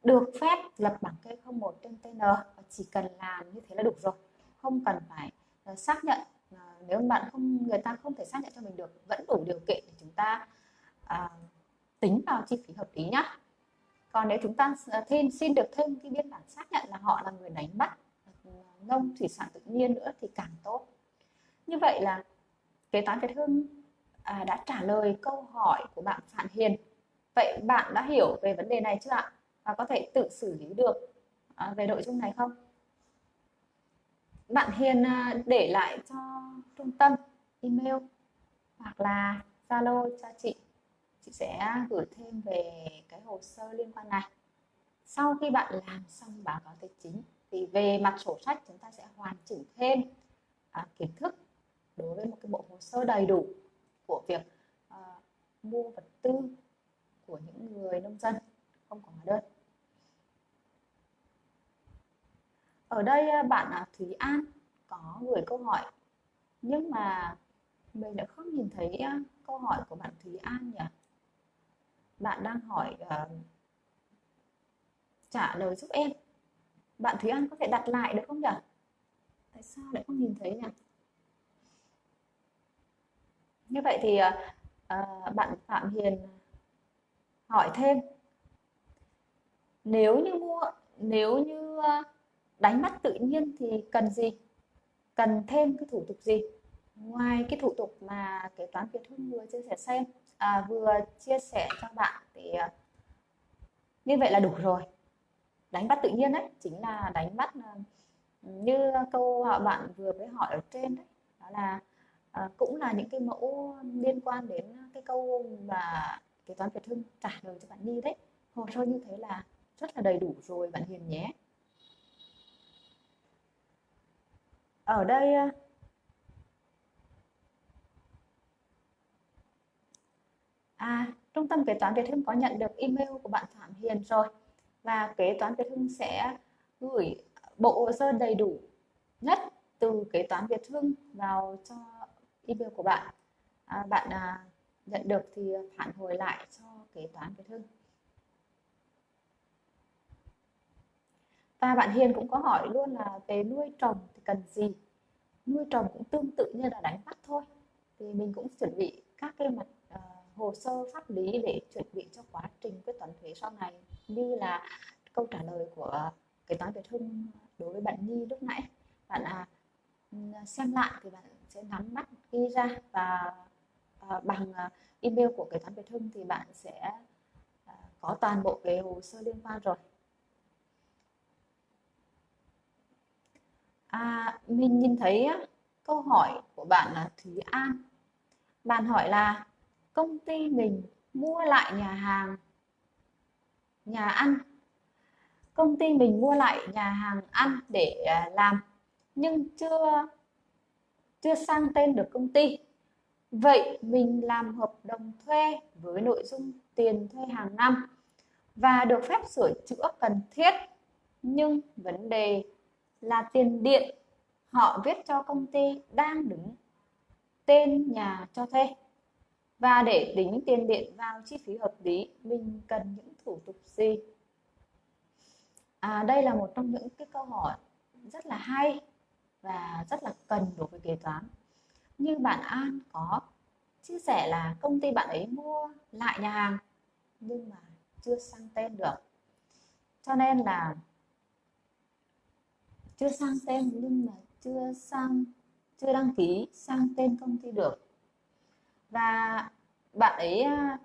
Được phép lập bảng kê 01 trên TN và chỉ cần làm như thế là đủ rồi. Không cần phải uh, xác nhận uh, nếu bạn không người ta không thể xác nhận cho mình được vẫn đủ điều kiện để chúng ta uh, tính vào chi phí hợp lý nhá còn nếu chúng ta ờ, thêm xin được thêm cái biên bản xác nhận là họ là người đánh bắt ờ, nông thủy sản tự nhiên nữa thì càng tốt. Như vậy là kế toán Việt Hưng à, đã trả lời câu hỏi của bạn Phạm Hiền. Vậy bạn đã hiểu về vấn đề này chưa ạ? Và có thể tự xử lý được à, về nội dung này không? Bạn Hiền à, để lại cho trung tâm email hoặc là Zalo cho chị chị sẽ gửi thêm về cái hồ sơ liên quan này. Sau khi bạn làm xong báo cáo tài chính thì về mặt sổ sách chúng ta sẽ hoàn chỉnh thêm à, kiến thức đối với một cái bộ hồ sơ đầy đủ của việc à, mua vật tư của những người nông dân không có hóa đơn. Ở đây à, bạn à, Thúy An có gửi câu hỏi nhưng mà mình đã không nhìn thấy à, câu hỏi của bạn Thúy An nhỉ? Bạn đang hỏi uh, trả lời giúp em. Bạn Thúy An có thể đặt lại được không nhỉ? Tại sao lại không nhìn thấy nhỉ? Như vậy thì uh, bạn Phạm Hiền hỏi thêm. Nếu như mua nếu như đánh mắt tự nhiên thì cần gì? Cần thêm cái thủ tục gì? Ngoài cái thủ tục mà kế toán Việt Hưng vừa chia sẻ xem à, vừa chia sẻ cho bạn thì à, như vậy là đủ rồi. Đánh bắt tự nhiên đấy chính là đánh bắt à, như câu họ bạn vừa mới hỏi ở trên đấy. Đó là à, cũng là những cái mẫu liên quan đến cái câu mà kế toán Việt Hưng trả lời cho bạn Nhi đấy. Hồ sơ như thế là rất là đầy đủ rồi bạn Hiền nhé. Ở đây à, à, Trung tâm Kế toán Việt Hưng có nhận được email của bạn Phạm Hiền rồi và Kế toán Việt Hưng sẽ gửi bộ hồ sơ đầy đủ nhất từ Kế toán Việt Hưng vào cho email của bạn. À, bạn à, nhận được thì phản hồi lại cho Kế toán Việt Hưng. Và bạn Hiền cũng có hỏi luôn là về nuôi trồng thì cần gì? Nuôi trồng cũng tương tự như là đánh bắt thôi. Thì mình cũng chuẩn bị các cái mặt hồ sơ pháp lý để chuẩn bị cho quá trình quyết toán thuế sau này như là câu trả lời của kế toán Việt Hưng đối với bạn Nhi lúc nãy. Bạn à, xem lại thì bạn sẽ nắm bắt ghi ra và à, bằng à, email của kế toán Việt Hưng thì bạn sẽ à, có toàn bộ cái hồ sơ liên quan rồi. À, mình nhìn thấy câu hỏi của bạn là Thúy An. Bạn hỏi là công ty mình mua lại nhà hàng, nhà ăn. Công ty mình mua lại nhà hàng ăn để à, làm, nhưng chưa chưa sang tên được công ty. Vậy mình làm hợp đồng thuê với nội dung tiền thuê hàng năm và được phép sửa chữa cần thiết. Nhưng vấn đề là tiền điện họ viết cho công ty đang đứng tên nhà cho thuê và để tính tiền điện vào chi phí hợp lý mình cần những thủ tục gì? À, đây là một trong những cái câu hỏi rất là hay và rất là cần đối với kế toán. Như bạn An có chia sẻ là công ty bạn ấy mua lại nhà hàng nhưng mà chưa sang tên được. Cho nên là chưa sang tên nhưng mà chưa sang chưa đăng ký sang tên công ty được và bạn ấy à,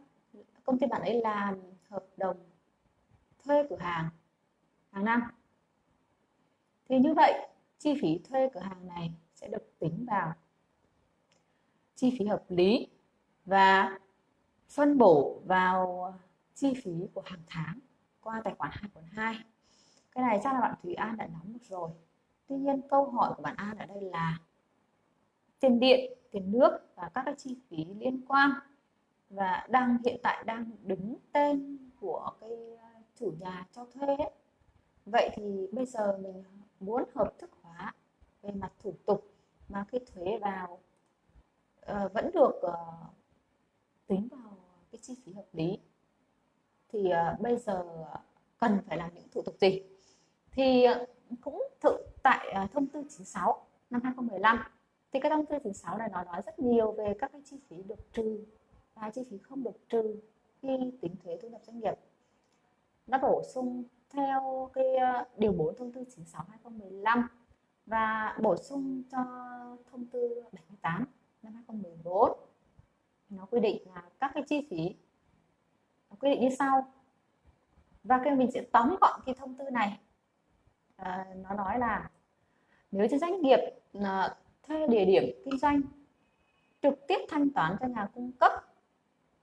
công ty bạn ấy làm hợp đồng thuê cửa hàng hàng năm. Thì như vậy, chi phí thuê cửa hàng này sẽ được tính vào chi phí hợp lý và phân bổ vào chi phí của hàng tháng qua tài khoản 2.2 cái này chắc là bạn Thủy An đã nắm được rồi. Tuy nhiên câu hỏi của bạn An ở đây là tiền điện tiền nước và các cái chi phí liên quan. Và đang hiện tại đang đứng tên của cái à, chủ nhà cho thuê ấy. vậy thì bây giờ mình muốn hợp thức hóa về mặt thủ tục mà cái thuế vào uh, vẫn được uh, tính vào cái chi phí hợp lý. Thì uh, bây giờ cần phải làm những thủ tục gì? Thì uh, cũng thực tại uh, thông tư 96 năm 2015 thì cái thông tư 96 này nó nói rất nhiều về các cái chi phí được trừ và chi phí không được trừ khi tính thuế thu nhập doanh nghiệp. Nó bổ sung theo cái ờ, điều 4 thông tư 96 2015 và bổ sung cho thông tư 78 năm 2014 nó quy định là các cái chi phí nó quy định như sau. Và cái mình sẽ tóm gọn cái thông tư này. À, nó nói là nếu cho doanh nghiệp à, thuê địa điểm kinh doanh, trực tiếp thanh toán cho nhà cung cấp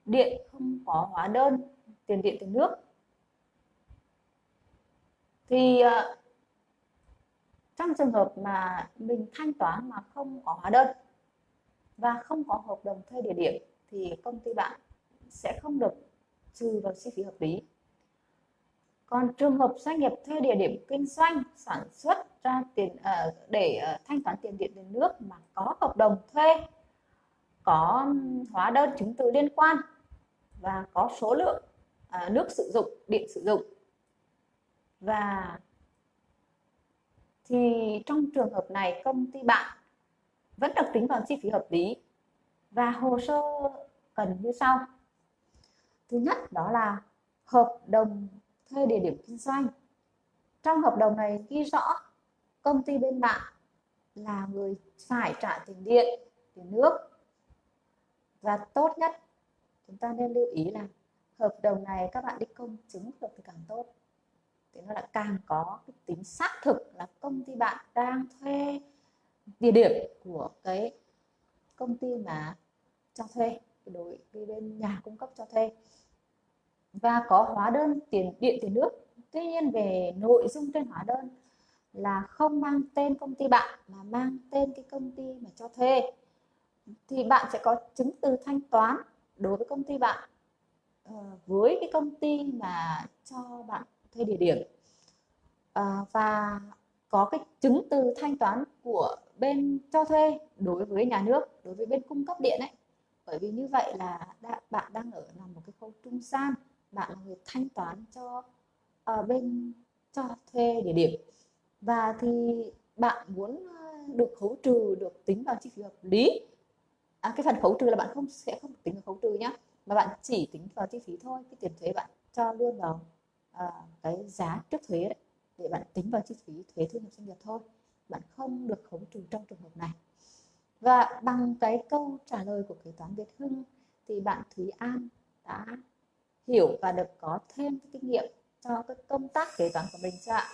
điện không có hóa đơn, tiền điện, tiền nước. Thì ờ, trong trường hợp mà mình thanh toán mà không có hóa đơn và không có hợp đồng thuê địa điểm thì công ty bạn sẽ không được trừ vào chi phí hợp lý còn trường hợp doanh nghiệp thuê địa điểm kinh doanh, sản xuất ra tiền ờ, để ờ, thanh toán tiền điện tiền nước mà có hợp đồng thuê, có hóa đơn chứng từ liên quan và có số lượng ờ, nước sử dụng, điện sử dụng. Và thì trong trường hợp này, công ty bạn vẫn được tính vào chi phí hợp lý và hồ sơ cần như sau. Thứ nhất đó là hợp đồng thuê địa điểm kinh doanh. Trong hợp đồng này ghi rõ công ty bên bạn là người phải trả tiền điện, tiền nước. Và tốt nhất, chúng ta nên lưu ý là hợp đồng này các bạn đi công chứng được thì càng tốt. Thì nó lại càng có cái tính xác thực là công ty bạn đang thuê địa điểm của cái công ty mà cho thuê đối với bên nhà cung cấp cho thuê và có hóa đơn tiền điện tiền nước. Tuy nhiên về nội dung trên hóa đơn là không mang tên công ty bạn mà mang tên cái công ty mà cho thuê. Thì bạn sẽ có chứng từ thanh toán đối với công ty bạn ờ, với cái công ty mà cho bạn thuê địa điểm. Ờ, và có cái chứng từ thanh toán của bên cho thuê đối với nhà nước đối với bên cung cấp điện ấy. Bởi vì như vậy là đã, bạn đang ở nằm một cái khâu trung gian bạn là người thanh toán cho uh, bên cho thuê địa điểm. Và thì bạn muốn ờ, được khấu trừ được tính vào chi phí hợp lý. À, cái phần khấu trừ là bạn không sẽ không tính vào khấu trừ nhá mà bạn chỉ tính vào chi phí thôi cái tiền thuế bạn cho luôn vào uh, cái giá trước thuế đấy để bạn tính vào chi phí thuế thu nhập doanh nghiệp thôi. Bạn không được khấu trừ trong trường hợp này. Và bằng cái câu trả lời của kế toán Việt Hưng thì bạn Thúy An đã hiểu và được có thêm cái kinh nghiệm cho cái công tác kế toán của mình chưa ạ?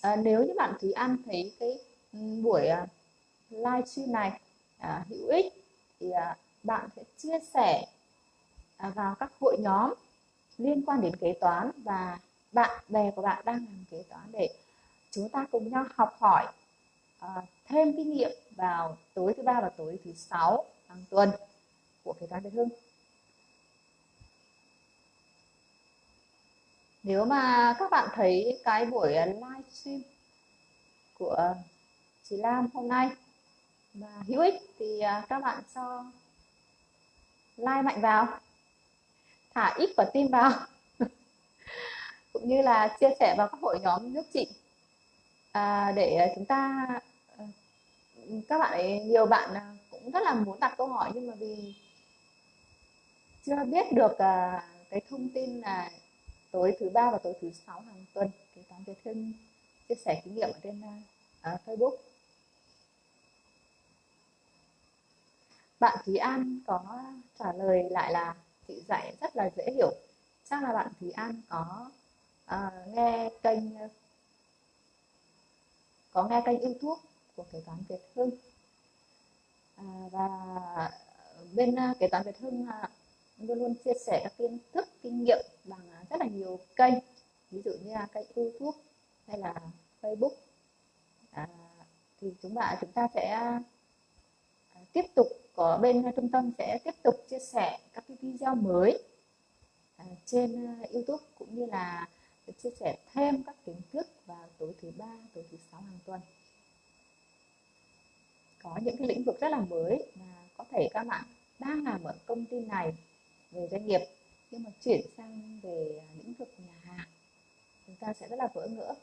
À, nếu như bạn Thúy An thấy cái buổi à, uh, live stream này uh, hữu ích thì uh, bạn sẽ chia sẻ uh, vào các hội nhóm liên quan đến kế toán và bạn bè của bạn đang làm kế toán để chúng ta cùng nhau học hỏi uh, thêm kinh nghiệm vào tối thứ ba và tối thứ sáu hàng tuần của kế toán Việt Hưng. Nếu mà các bạn thấy cái buổi à, livestream của chị Lam hôm nay mà hữu ích thì à, các bạn cho like mạnh vào thả ít quả tim vào [laughs] cũng như là chia sẻ vào các hội nhóm nước chị. À, để chúng ta à, các bạn ấy, nhiều bạn cũng rất là muốn đặt câu hỏi nhưng mà vì chưa biết được cái thông tin là tối thứ ba và tối thứ sáu hàng tuần kế toán Việt Hưng chia sẻ kinh nghiệm ở trên uh, Facebook. Bạn Thúy An có trả lời lại là chị dạy rất là dễ hiểu. Chắc là bạn Thúy An có uh, nghe kênh có nghe kênh YouTube của kế toán Việt Hưng. À, và bên uh, kế toán Việt Hưng uh, luôn luôn chia sẻ các kiến thức kinh nghiệm bằng à, rất là nhiều kênh ví dụ như là kênh YouTube hay là Facebook à, thì chúng bạn chúng ta sẽ à, tiếp tục có bên trung tâm sẽ tiếp tục chia sẻ các cái video mới à, trên à, YouTube cũng như là chia sẻ thêm các kiến thức vào tối thứ ba, tối thứ sáu hàng tuần. Có những cái lĩnh vực rất là mới mà có thể các bạn đang làm ở công ty này về doanh nghiệp. Nhưng mà chuyển sang về lĩnh vực nhà hàng chúng ta sẽ rất là vỡ ngỡ.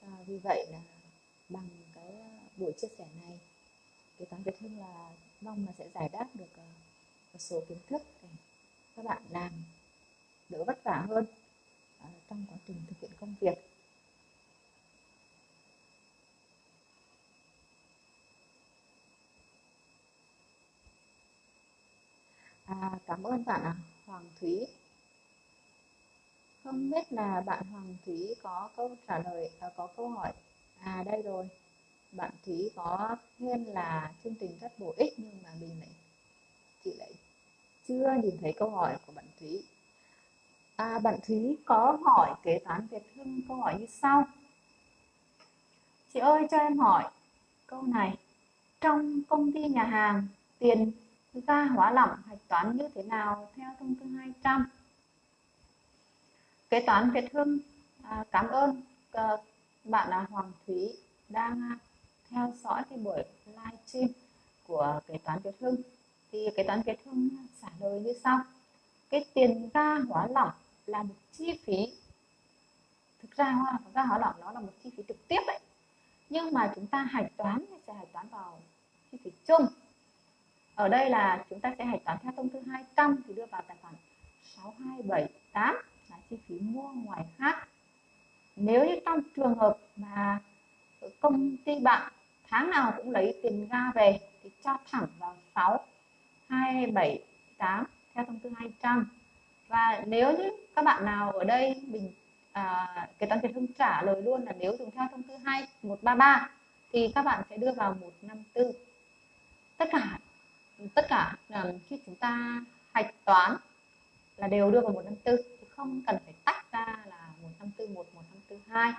À, vì vậy là bằng cái à, buổi chia sẻ này kế toán Việt Hưng là mong là sẽ giải đáp được à, một số kiến thức để các bạn làm đỡ vất vả hơn à, trong quá trình thực hiện công việc. À, cảm ơn bạn à, Hoàng Thúy. Không biết là bạn Hoàng Thúy có câu trả lời, à, có câu hỏi. À đây rồi. Bạn Thúy có khen là chương trình rất bổ ích nhưng mà mình lại chị lại chưa nhìn thấy câu hỏi của bạn Thúy. À, bạn Thúy có hỏi kế toán Việt Hưng câu hỏi như sau. Chị ơi cho em hỏi câu này. Trong công ty nhà hàng tiền ga hóa lỏng hạch toán như thế nào theo thông tư 200 kế toán Việt Hưng à, cảm ơn à, bạn là Hoàng Thúy đang à, theo dõi cái buổi live stream của kế toán Việt Hưng. Thì kế toán Việt Hưng à, trả lời như sau. Cái tiền ga hóa lỏng là một chi phí. Thực ra ga hóa lỏng nó là một chi phí trực tiếp đấy. Nhưng mà chúng ta hạch toán sẽ hạch toán vào chi phí chung ở đây là chúng ta sẽ hạch toán theo thông tư 200 thì đưa vào tài khoản 6278 là chi phí mua ngoài khác. Nếu như trong trường hợp mà công ty bạn tháng nào cũng lấy tiền ga về thì cho thẳng vào 6 2 7 8 theo thông tư 200 và nếu như các bạn nào ở đây mình à, kế toán Việt Hưng trả lời luôn là nếu dùng theo thông tư 2133 thì các bạn sẽ đưa vào 154 tất cả tất cả là khi chúng ta hạch toán là đều đưa vào 154 không cần phải tách ra là 1541 1542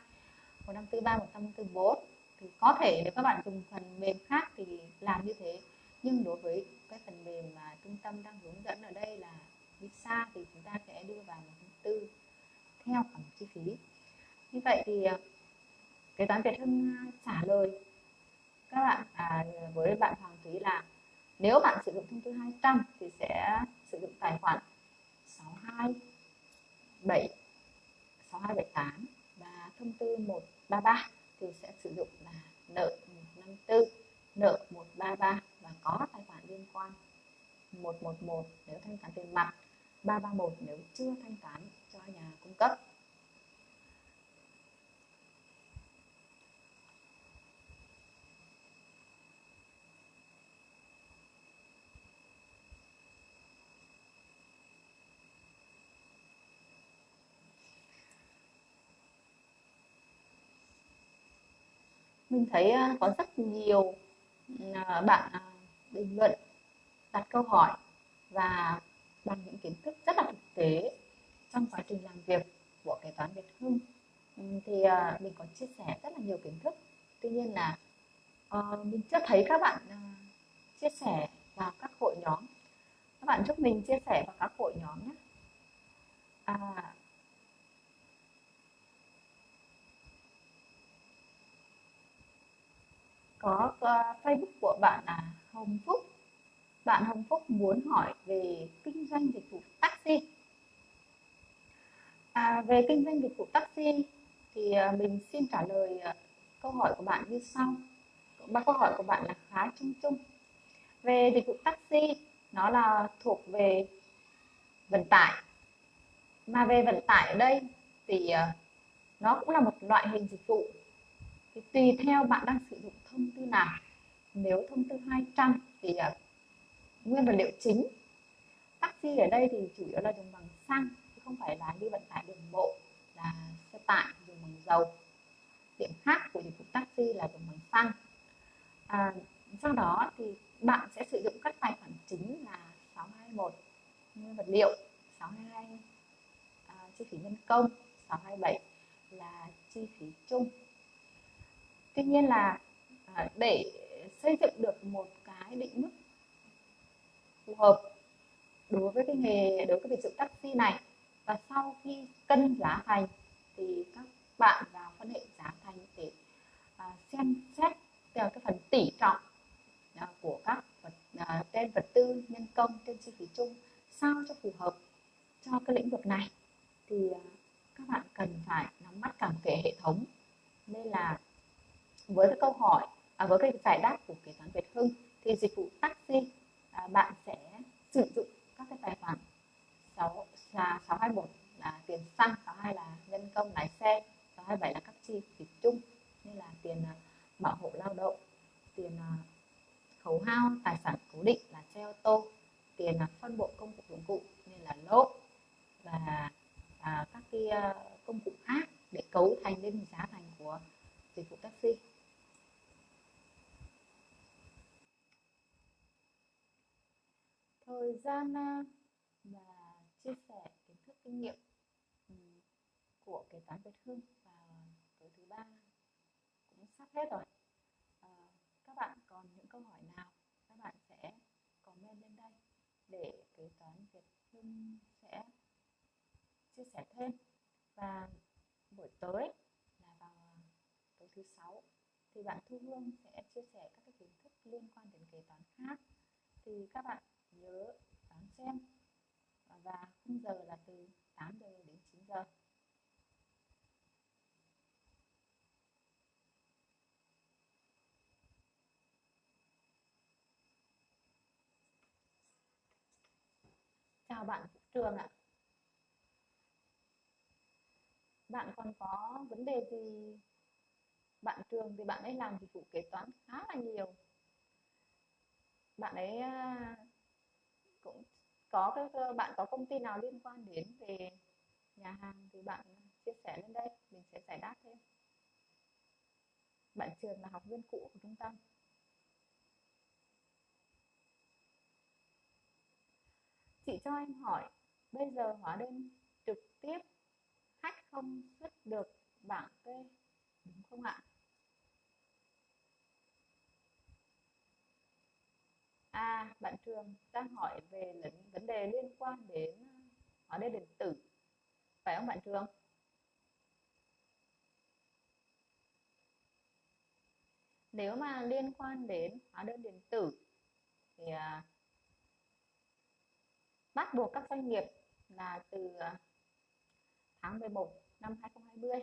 1543 1544 thì có thể nếu các bạn dùng phần mềm khác thì làm như thế. Nhưng đối với cái phần mềm mà trung tâm đang hướng dẫn ở đây là visa thì chúng ta sẽ đưa vào một thông tư theo khoản chi phí. Như vậy thì à, kế toán Việt Hưng à, trả lời các bạn à, với bạn Hoàng Thúy là nếu bạn sử dụng thông tư 200 thì sẽ sử dụng tài khoản 627 6278 và thông tư 133 thì sẽ sử dụng là nợ 154, nợ 133 và có tài khoản liên quan 111 nếu thanh toán tiền mặt, 331 nếu chưa thanh toán cho nhà cung cấp. Mình thấy à, có rất nhiều à, bạn à, bình luận, đặt câu hỏi và bằng những kiến thức rất là thực tế trong quá trình làm việc của kế toán Việt Hưng. Thì mình có chia sẻ rất là nhiều kiến thức. Tuy nhiên là ờ, mình chưa thấy các bạn chia sẻ vào các hội nhóm. Các bạn giúp mình chia sẻ vào các hội nhóm nhé à, có uh, Facebook của bạn là Hồng Phúc. Bạn Hồng Phúc muốn hỏi về kinh doanh dịch vụ taxi. À, về kinh doanh dịch vụ taxi thì ờ, mình xin trả lời ờ, câu hỏi của bạn như sau. Ba câu hỏi của bạn là khá chung chung. Về dịch vụ taxi nó là thuộc về vận tải. Mà về vận tải ở đây thì nó cũng là một loại hình dịch vụ thì tùy theo bạn đang sử dụng thông tư nào. Nếu thông tư 200 thì uh, nguyên vật liệu chính. Taxi ở đây thì chủ yếu là dùng bằng xăng chứ không phải là đi vận tải đường bộ là xe tải dùng bằng dầu. Điểm khác của dịch vụ taxi là dùng bằng xăng. À, sau đó thì bạn sẽ sử dụng các tài khoản chính là 621 nguyên vật liệu 622 à, chi phí nhân công 627 là chi phí chung tuy nhiên là à, để xây dựng được một cái định mức phù hợp đối với cái nghề đối với việc dựng taxi này và sau khi cân giá thành thì các bạn vào phân hệ giá thành để à, xem xét theo cái phần tỷ trọng à, của các vật à, trên vật tư nhân công trên chi phí chung sao cho phù hợp cho cái lĩnh vực này. Thì à, các bạn cần phải nắm bắt cả một cái hệ thống. Nên là với cái câu hỏi à, với cái giải đáp của kế toán Việt Hưng thì dịch vụ taxi à, bạn sẽ sử dụng các cái tài khoản 6 là 621 là tiền xăng 62 là nhân công lái xe 627 là các chi phí chung như là tiền à, bảo hộ lao động tiền à, khấu hao tài sản cố định là xe ô tô tiền à, phân bộ công cụ dụng cụ như là lốp và à, các cái công cụ khác để cấu thành lên giá thành của dịch vụ taxi thời gian và chia sẻ kiến thức kinh nghiệm của kế toán Việt Hưng vào tối thứ ba cũng sắp hết rồi à, các bạn còn những câu hỏi nào các bạn sẽ comment lên đây để kế toán Việt Hưng sẽ chia sẻ thêm và buổi tối là vào tối thứ sáu thì bạn Thu Hương sẽ chia sẻ các cái kiến thức liên quan đến kế toán khác. Thì các bạn nhớ đón xem. Và khung giờ là từ 8 giờ đến 9 giờ. Chào bạn Trường ạ. Bạn còn có vấn đề gì bạn Trường thì bạn ấy làm dịch vụ kế toán khá là nhiều. Bạn ấy à, cũng có cái ờ, bạn có công ty nào liên quan đến về nhà hàng thì bạn chia sẻ lên đây, mình sẽ giải đáp thêm. Bạn Trường là học viên cũ của trung tâm. Chị cho em hỏi, bây giờ hóa đơn trực tiếp, khách không xuất được bảng kê đúng không ạ? À bạn trường đang hỏi về vấn đề liên quan đến ờ, hóa đơn điện tử. Phải không bạn trường? Nếu mà liên quan đến hóa đơn điện tử thì à, bắt buộc các doanh nghiệp là từ ờ, tháng 11 năm 2020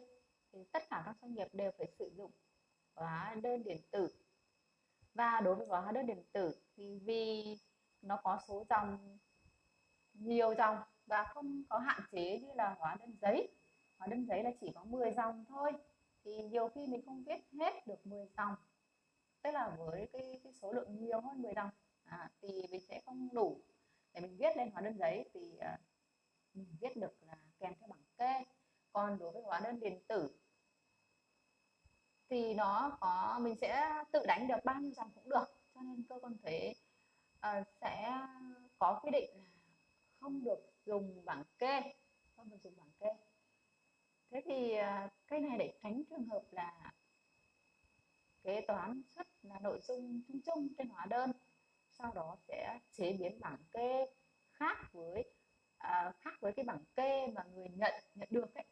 thì tất cả các doanh nghiệp đều phải sử dụng hóa đơn điện tử và đối với hóa đơn điện tử thì vì nó có số dòng nhiều dòng và không có hạn chế như là hóa đơn giấy. Hóa đơn giấy là chỉ có 10 dòng thôi thì nhiều khi mình không viết hết được 10 dòng. Tức là với cái, cái số lượng nhiều hơn 10 dòng à, thì mình sẽ không đủ để mình viết lên hóa đơn giấy. Thì uh, mình viết được là kèm theo bảng kê còn đối với hóa đơn điện tử thì nó có mình sẽ tự đánh được bao nhiêu dòng cũng được. Cho nên cơ quan thuế uh, sẽ có quy định là không được dùng bảng kê không được dùng bảng kê thế thì uh, cái này để tránh trường hợp là kế toán xuất là nội dung chung chung trên hóa đơn sau đó sẽ chế biến bảng kê khác với à, khác với cái bảng kê mà người nhận nhận được ấy.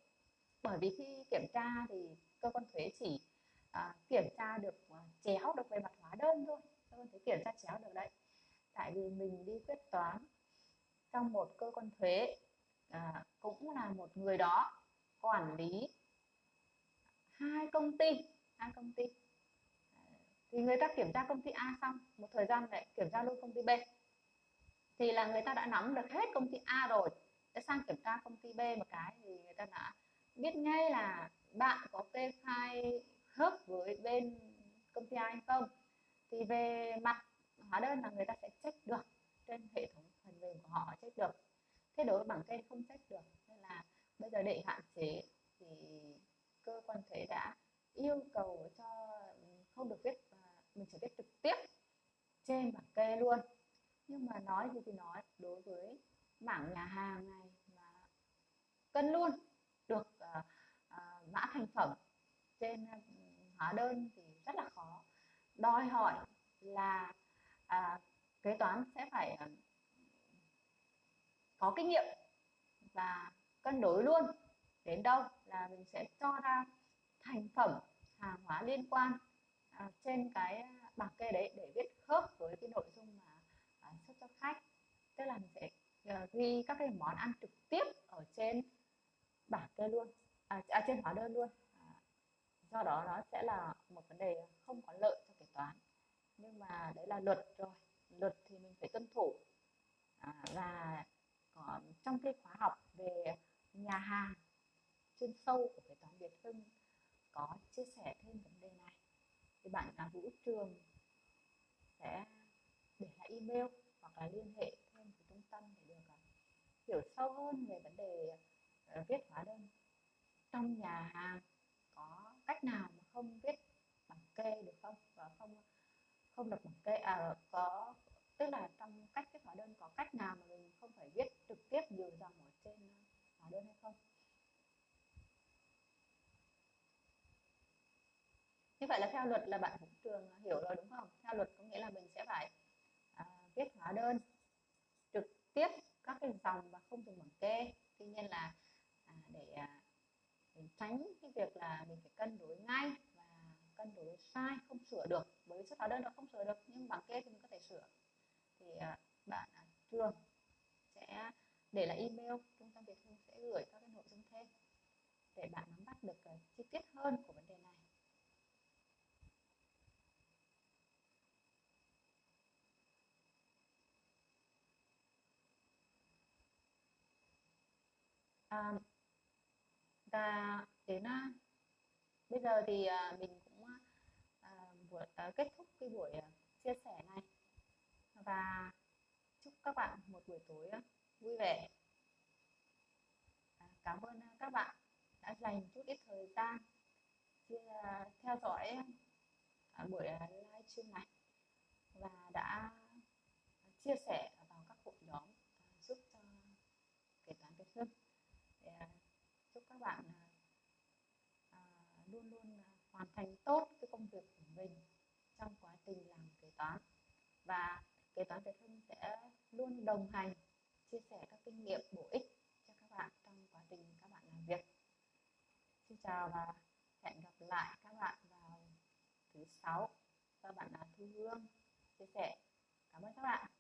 Bởi vì khi kiểm tra thì cơ quan thuế chỉ à, kiểm tra được à, chéo được về mặt hóa đơn thôi. Tôi quan kiểm tra chéo được đấy. Tại vì mình đi quyết toán trong một cơ quan thuế à, cũng là một người đó quản lý hai công ty hai công ty. Thì người ta kiểm tra công ty A xong một thời gian lại kiểm tra luôn công ty B. Thì là người ta đã nắm được hết công ty A rồi. Để sang kiểm tra công ty B một cái thì người ta đã biết ngay là bạn có kê khai khớp với bên công ty ai hay không? Thì về mặt hóa đơn là người ta sẽ check được trên hệ thống phần mềm của họ check được. Thế đối với bảng kê không check được nên là bây giờ để hạn chế thì cơ quan thuế đã yêu cầu cho không được viết mình sẽ viết trực tiếp trên bảng kê luôn. Nhưng mà nói gì thì nói đối với mảng nhà hàng này mà cân luôn được uh, uh, mã thành phẩm trên uh, hóa đơn thì rất là khó. Đòi hỏi là à, kế toán sẽ phải à, có kinh nghiệm và cân đối luôn. Đến đâu là mình sẽ cho ra thành phẩm hàng hóa liên quan à, trên cái bảng kê đấy để viết khớp với cái nội dung mà à, xuất cho khách. Tức là mình sẽ à, ghi các cái món ăn trực tiếp ở trên bảng kê luôn à, à, trên hóa đơn luôn do đó nó sẽ là một vấn đề không có lợi cho kế toán. Nhưng mà đấy là luật rồi. Luật thì mình phải tuân thủ. À, và còn trong cái khóa học về nhà hàng chuyên sâu của kế toán Việt Hưng có chia sẻ thêm vấn đề này thì bạn là Vũ Trường sẽ để lại email hoặc là liên hệ thêm với trung tâm để được à, hiểu sâu hơn về vấn đề à, viết hóa đơn trong nhà hàng cách nào mà không viết bằng kê được không? Và không không được bằng kê à có tức là trong cách viết hóa đơn có cách nào mà mình không phải viết trực tiếp nhiều dòng ở trên à, hóa đơn hay không? Như vậy là theo luật là bạn cũng trường hiểu rồi đúng không? Theo luật có nghĩa là mình sẽ phải à, viết hóa đơn trực tiếp các cái dòng và không dùng bằng kê. Tuy nhiên là tránh cái việc là mình phải cân đối ngay và cân đối sai không sửa được. Bởi vì xuất hóa đơn nó không sửa được nhưng bảng kê thì mình có thể sửa. Thì à, bạn à, trường sẽ để lại email trung tâm việt hưng sẽ gửi các cái nội dung thêm để bạn nắm bắt được chi tiết hơn của vấn đề này. Um, và đến à, bây giờ thì à, mình cũng à, buổi, kết thúc cái buổi chia sẻ này. Và chúc các bạn một buổi tối vui vẻ. Cảm ơn các bạn đã dành chút ít thời gian theo dõi buổi livestream này và đã chia sẻ vào các hội nhóm à, giúp cho kế toán Việt Hưng để chúc các bạn à, luôn luôn hoàn thành tốt cái công việc của mình trong quá trình làm kế toán. Và kế toán Việt Hưng sẽ luôn đồng hành chia sẻ các kinh nghiệm bổ ích cho các bạn trong quá trình các bạn làm việc. Xin chào và hẹn gặp lại các bạn vào thứ sáu. Các bạn là Thu Hương chia sẻ. Cảm ơn các bạn.